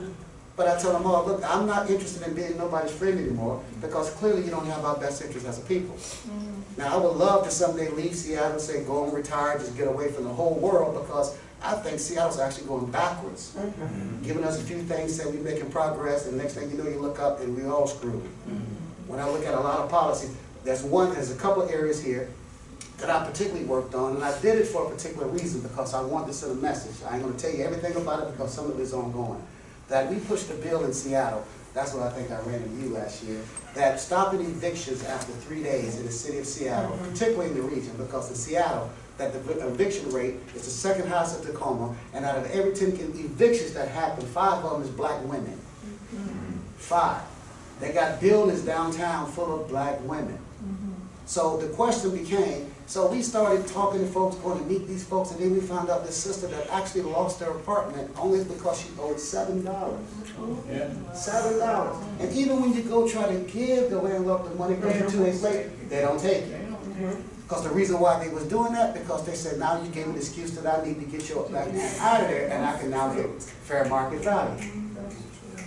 But I tell them all, look, I'm not interested in being nobody's friend anymore, because clearly you don't have our best interest as a people. Mm-hmm. Now, I would love to someday leave Seattle, and say, go and retire, just get away from the whole world, because I think Seattle's actually going backwards. Mm-hmm. Giving us a few things, say we're making progress, and next thing you know, you look up and we're all screwed. Mm-hmm. When I look at a lot of policies, there's one, there's a couple areas here that I particularly worked on, and I did it for a particular reason, because I wanted to send a message. I ain't gonna tell you everything about it, because some of it is ongoing. That we pushed a bill in Seattle, that's what I think I ran to you last year, that stopping evictions after three days in the city of Seattle, mm-hmm. particularly in the region, because in Seattle, that the eviction rate is the second highest in Tacoma, and out of every ten evictions that happen, five of them is black women. Mm-hmm. Five. They got buildings downtown full of black women. Mm-hmm. So the question became, so we started talking to folks, going to meet these folks, and then we found out this sister that actually lost her apartment only because she owed seven dollars. Seven dollars. And even when you go try to give the landlord the money, because two days later, they don't take it. Because the reason why they was doing that, because they said, now you gave me the excuse that I need to get your black man out of there, and I can now get fair market value.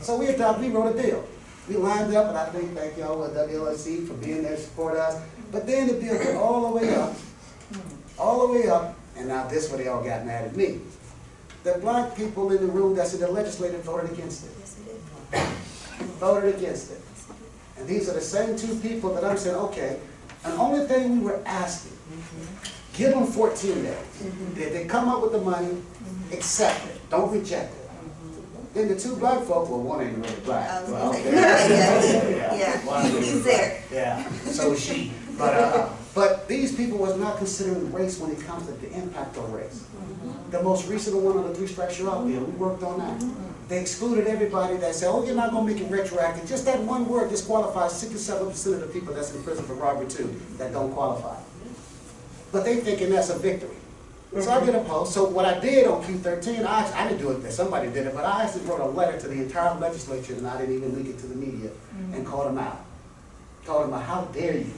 So we adopted, we wrote a deal. We lined up, and I think, thank y'all with WLSC for being there to support us. But then the bill went all the way up, all the way up, and now this where they all got mad at me. The black people in the room that's in the legislature voted against it, Yes, we did. voted against it. And these are the same two people that I'm saying, okay, and the only thing we were asking, mm-hmm. give them fourteen days. Mm-hmm. If they come up with the money, mm-hmm. accept it, don't reject it. Then the two black folk, well, one ain't really black. I Well, okay. *laughs* yeah, yeah, One ain't he's there. Yeah, so she. But, uh, but these people was not considering race when it comes to the impact of race. The most recent one on the three strikes you're out bill, we worked on that. They excluded everybody that said, oh, you're not gonna make it retroactive. Just that one word disqualifies sixty-seven percent of the people that's in prison for robbery too, that don't qualify. But they thinking that's a victory. So I did a post, so what I did on Q thirteen, I, actually- I didn't do it, somebody did it, but I actually wrote a letter to the entire legislature, and I didn't even leak it to the media, and called them out. Called them out, how dare you?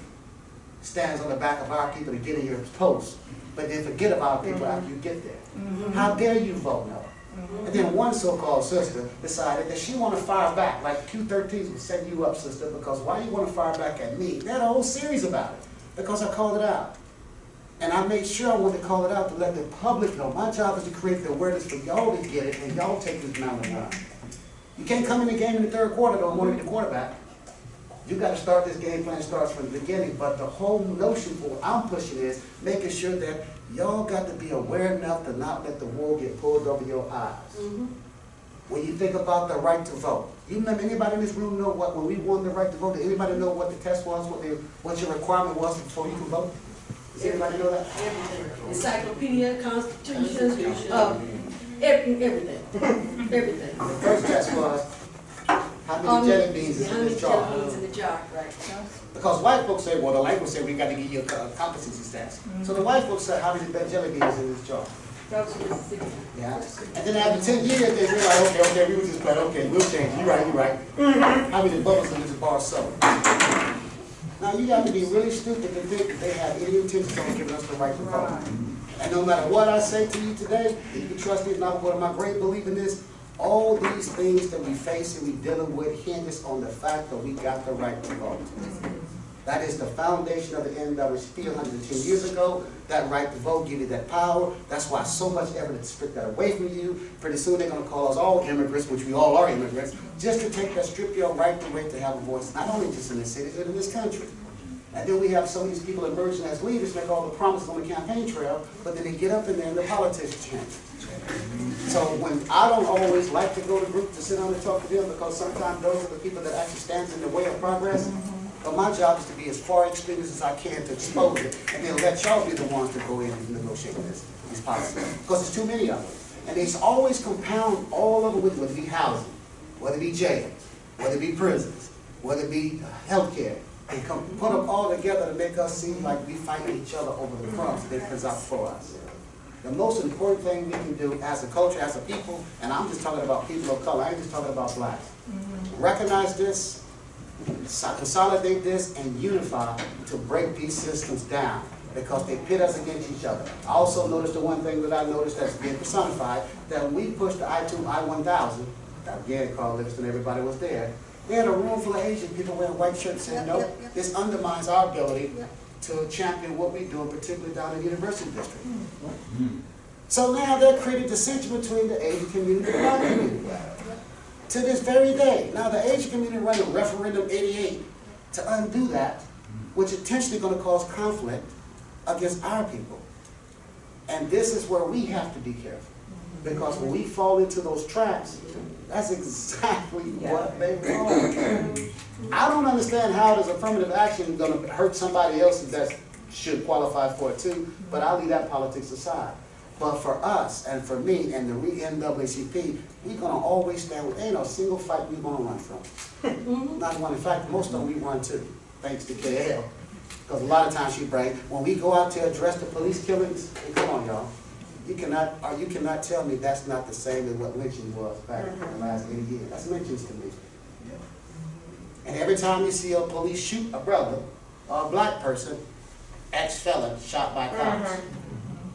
Stands on the back of our people to get in your post, but then forget about people mm-hmm. after you get there. Mm-hmm. How dare you vote no? Mm-hmm. And then one so-called sister decided that she wanna fire back, like Q thirteen was setting you up, sister, because why you wanna fire back at me? They had a whole series about it, because I called it out. And I made sure I wanted to call it out to let the public know. My job is to create the awareness for y'all to get it and y'all take this mountain run. You can't come in the game in the third quarter though and want to be the quarterback. You gotta start this game plan starts from the beginning, but the whole notion for what I'm pushing is making sure that y'all got to be aware enough to not let the wool get pulled over your eyes. When you think about the right to vote, you remember, anybody in this room know what, when we won the right to vote, did anybody know what the test was, what the, what your requirement was before you can vote? Does anybody know that? Everything. Encyclopedia, Constitution, uh, every, everything, *laughs* everything. The first test was, how many Um, jelly beans is How in many jelly beans in the jar, right? Because white folks say, well, the white folks say, we gotta give you a co- competency test. So the white folks said, how many jelly beans in this jar? That was Mississippi. Yeah, and then after ten years, they realized, okay, okay, we was just playing, okay, we'll change, You're right, you're right. How many bubbles in this bar soda? Now, you got to be really stupid to think that they have any intention on giving us the right to vote. And no matter what I say to you today, you can trust me, if not, what of my great belief in this, all these things that we face and we're dealing with hinges on the fact that we got the right to vote. That is the foundation of the NAACP 110 years ago. That right to vote give you that power. That's why so much effort evidence stripped that away from you. Pretty soon they're gonna call us all immigrants, which we all are immigrants, just to take that, strip your right to right to have a voice, not only just in this city, but in this country. And then we have some of these people emerging as leaders, make all the promises on the campaign trail, but then they get up in there and the politics change. So when, I don't always like to go to groups to sit down and talk to them, because sometimes those are the people that actually stands in the way of progress. But my job is to be as far experienced as I can to expose it, and then let y'all be the ones to go in and negotiate this, these policies. Because there's too many of them. And it's always compound all of it with, whether it be housing, whether it be jails, whether it be prisons, whether it be uh, healthcare. They come, put them all together to make us seem like we fight each other over the crumbs they present for us. The most important thing we can do as a culture, as a people, and I'm just talking about people of color, I ain't just talking about blacks. Mm-hmm. Recognize this, consolidate this, and unify to break these systems down. because they pit us against each other. I also noticed the one thing that I noticed that's being personified, that we pushed the I two, I one thousand, again, Carl Livingston, everybody was there, they had a room full of Asian people wearing white shirts saying, Yep, no, yep, yep. this undermines our ability. To champion what we do, particularly down in the University District. Hmm. Hmm. So now that created dissension between the Asian community and the black community. To this very day. Now, the Asian community ran a referendum eighty-eight to undo that, hmm. which intentionally gonna cause conflict against our people. And this is where we have to be careful. Because when we fall into those traps, that's exactly what they want. I don't understand how does affirmative action gonna hurt somebody else that should qualify for it too, but I'll leave that politics aside. But for us, and for me, and the re- NAACP, we gonna always stand with, ain't no single fight we're gonna run from. Mm-hmm. Not one, in fact, most of them we run to, thanks to KL. Because a lot of times she bring, when we go out to address the police killings, hey, come on, y'all. You cannot, or you cannot tell me that's not the same as what lynching was back in the last eighty years. That's lynchings to me. And every time you see a police shoot a brother or a black person, ex-felon shot by cops. Mm-hmm.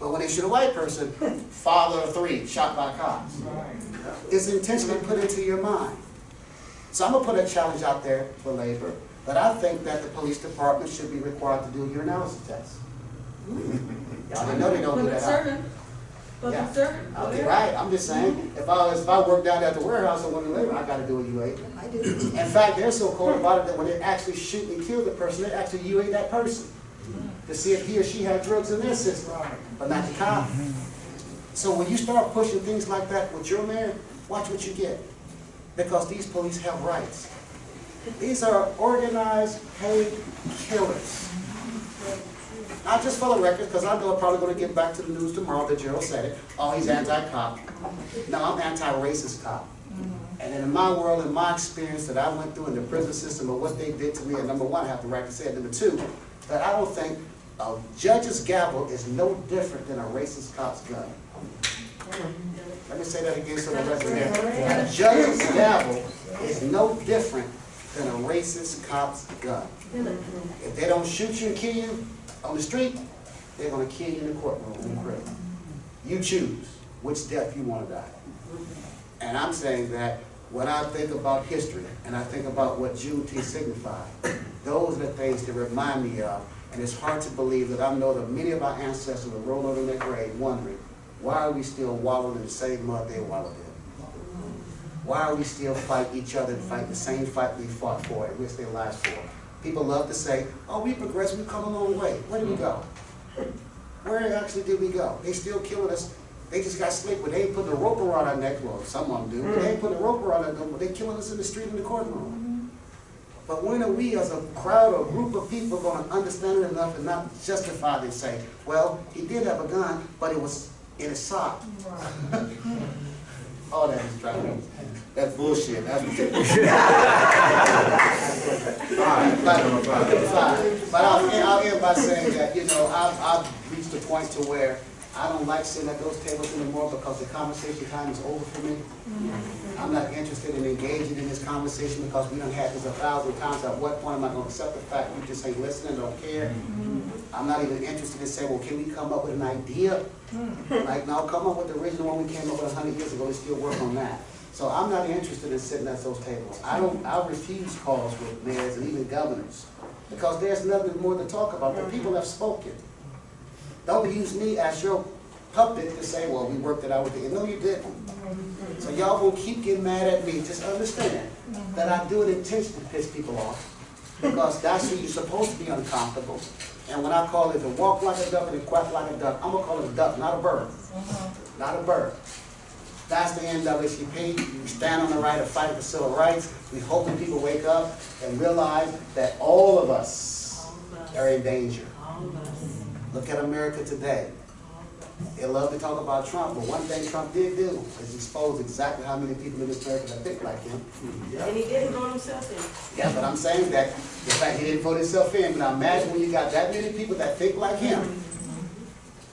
But when they shoot a white person, father of three shot by cops. It's intentionally put into your mind. So I'm gonna put a challenge out there for labor, that I think that the police department should be required to do a urinalysis test. Y'all didn't know they don't do Public that. huh? servant, public Yeah. servant. Okay, right, I'm just saying, if I, if I work down at the warehouse and want to labor, I gotta do a UA. I do. In fact, they're so cold about it that when they actually shoot and kill the person, they actually UA that person to see if he or she had drugs in their system, but not the cop. So when you start pushing things like that with your man, watch what you get. Because these police have rights. These are organized, paid killers. Not just for the record, because I know I'm probably gonna get back to the news tomorrow that Gerald said it, oh, he's anti-cop. No, I'm anti-racist cop. And in my world, in my experience that I went through in the prison system of what they did to me, and number one, I have the right to say it, number two, that I don't think a judge's gavel is no different than a racist cop's gun. Let me say that again so the rest of you. A judge's gavel is no different than a racist cop's gun. If they don't shoot you and kill you on the street, they're gonna kill you in the courtroom, in the prison. You choose which death you wanna die. And I'm saying that when I think about history, and I think about what Juneteenth signified, those are the things that remind me of, and it's hard to believe that I know that many of our ancestors will rolling over in their grave wondering, why are we still wallowing in the same mud they wallowed in? Why are we still fight each other and fight the same fight we fought for and risked their lives for? People love to say, oh, we progressed, we've come a long way. Where did we go? Where actually did we go? They still killing us. They just got slick, but they ain't putting a rope around our neck. Well, some of them do. but They ain't putting a rope around our neck, but they killing us in the street in the courtroom. But when are we as a crowd or group of people gonna understand it enough and not justify and say, well, he did have a gun, but it was in a sock. *laughs* All that is driving. That's bullshit. That's *laughs* Alright, but, but I'll, end- I'll end by saying that, you know, I've, I've reached a point to where I don't like sitting at those tables anymore because the conversation time is over for me. Mm-hmm. I'm not interested in engaging in this conversation because we done had this a thousand times. At what point am I gonna accept the fact you just ain't listening, and don't care? Mm-hmm. I'm not even interested in saying, well, can we come up with an idea? Mm-hmm. Like, no, come up with the original one we came up with a hundred years ago, let's still work on that. So I'm not interested in sitting at those tables. I don't, I refuse calls with mayors and even governors, because there's nothing more to talk about. The people have spoken. Don't use me as your puppet to say, well, we worked it out with the, no, you didn't. So y'all gonna keep getting mad at me, just understand that I do it intentionally to piss people off, because that's who you're supposed to be uncomfortable. And when I call it to walk like a duck and to quack like a duck, I'm gonna call it a duck, not a bird. Not a bird. That's the NAACP. We stand on the right of fight for civil rights. We hoping people wake up and realize that all of us are in danger. Look at America today. They love to talk about Trump, but one thing Trump did do is expose exactly how many people in this America that think like him. And he didn't vote himself in. Yeah, but I'm saying that the fact he didn't vote himself in, but now imagine when you got that many people that think like him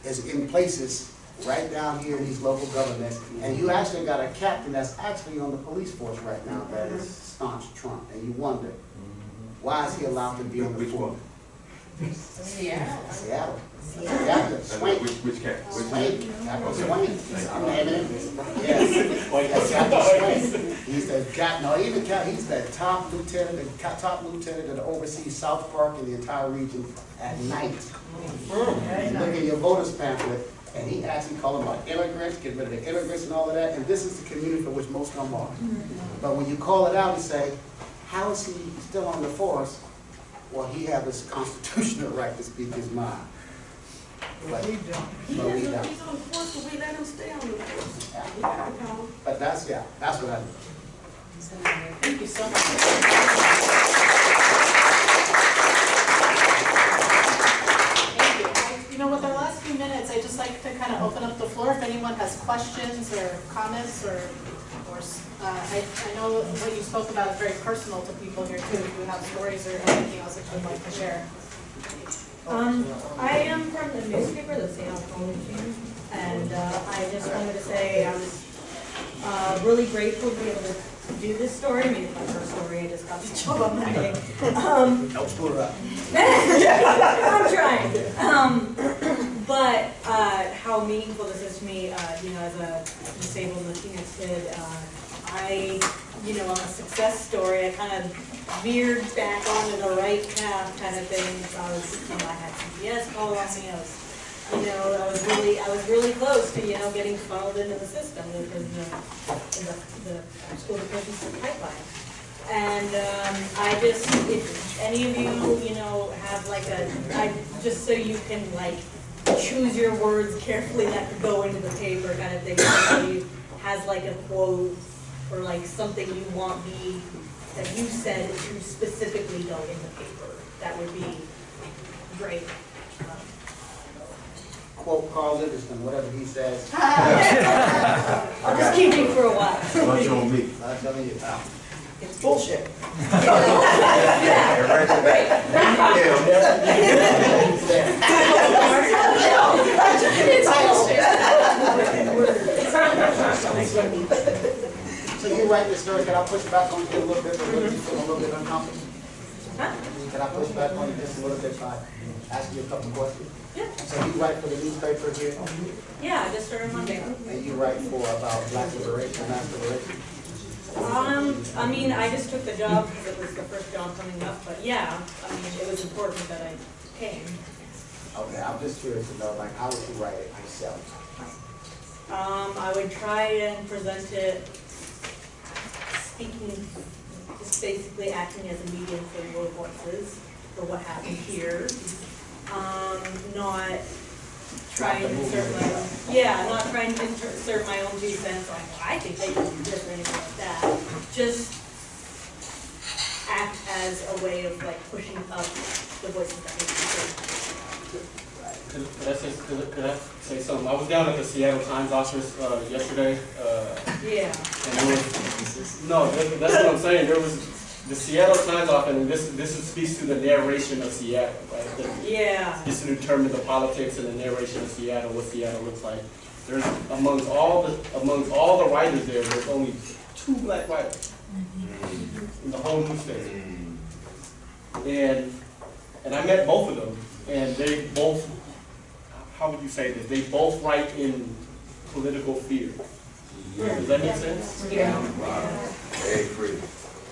is in places right down here in these local governments, and you actually got a captain that's actually on the police force right now that is staunch Trump, and you wonder, why is he allowed to be on the force? Seattle. Seattle. Captain Swain. Which, which cat? Which Swain, Captain Swain. I'm naming him. Yes. Yes, Captain Swain. He's the cap, no, even cap, he's the top lieutenant, the top lieutenant that oversees South Park and the entire region at night. You Look at your voters pamphlet, and he actually called them out immigrants, get rid of the immigrants and all of that, and this is the community for which most of them are. Mm-hmm. But when you call it out and say, how is he still on the force? Well, he have his constitutional *laughs* right to speak his mind. But, but we don't. but that's, yeah, that's what I do. Thank you so much. Thank you. Know, with our last few minutes, I'd just like to kind of open up the floor if anyone has questions or comments or, or, uh, I, I know what you spoke about is very personal to people here too. If you have stories or anything else that you'd like to share. Um, I am from the newspaper, the Seattle Chronicle, and, uh, I just wanted to say I'm uh, really grateful to be able to do this story. I mean, it's my first story, I just got the *laughs* job, I'm not. Um, Don't screw it up. *laughs* I'm trying. Um, *clears throat* but uh, how meaningful this is to me, uh, you know, as a disabled Latinx kid, uh, I, you know, I'm a success story. I kind of veered back onto the right path kind of thing. I was, you know, I had CPS call on me. I was, you know, I was really, I was really close to, you know, getting funneled into the system in the, in the, the school division pipeline. And um, I just, if any of you, you know, have like a, I, just so you can like choose your words carefully that go into the paper kind of thing. Somebody has like a quote or like something you want me, that you said to specifically go in the paper, that would be great. Um, Quote Carl Livingston, whatever he says. I'll just keep you for a while. Lunch on me. I'm telling you. It's bullshit. Yeah, right. So you write this story, can I push back on you a little bit, really you feel a little bit uncomfortable? Huh? Can I push back on you just a little bit by asking you a couple questions? Yeah. So you write for the newspaper here, Yeah, I just started Monday. and you write for about black liberation, mass liberation? Um, I mean, I just took the job because it was the first job coming up, but yeah, I mean, it was important that I came. Okay, I'm just curious to know, like, how would you write it yourself? Um, I would try and present it speaking, just basically acting as a medium for your voices for what happened here. Um, not trying to insert my, own yeah, not trying to insert my own two cents on, I think they should do this or anything like that. Just act as a way of like pushing up the voices that to be heard. Could could I say, could could I say something? I was down at the Seattle Times office uh, yesterday, uh, Yeah. and was, no, that- that's what I'm saying, there was, the Seattle Times office, and this, this speaks to the narration of Seattle, right? The- Yeah. Just to determine the politics and the narration of Seattle, what Seattle looks like. There's, amongst all the, amongst all the writers there, there's only two black writers in the whole newspaper. And, and I met both of them, and they both, how would you say this? They both write in political fear. Does that make sense? Egg free.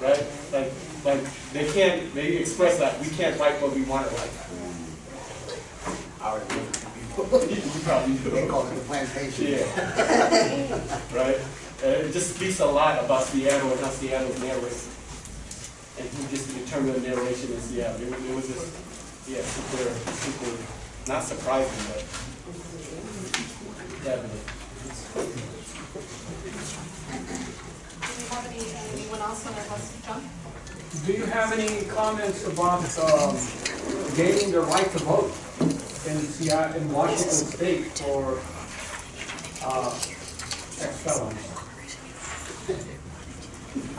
Right? Like, like, they can't, they express that, we can't write what we want to write. I already know. You probably do. They call it the plantation. Yeah. Right? Uh, it just speaks a lot about Seattle and how Seattle's narrated. And who gets to determine the narration in Seattle. It it was just, yeah, super, super, not surprising, but definitely. Do we have any, anyone else on our list, John? Do you have any comments about um, gaining the right to vote in Seattle, in Washington State for uh, ex-felons?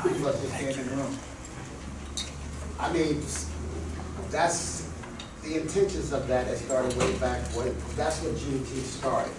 You must just stand in the room. I mean, that's, the intentions of that, started way back, when, that's what Juneteenth started.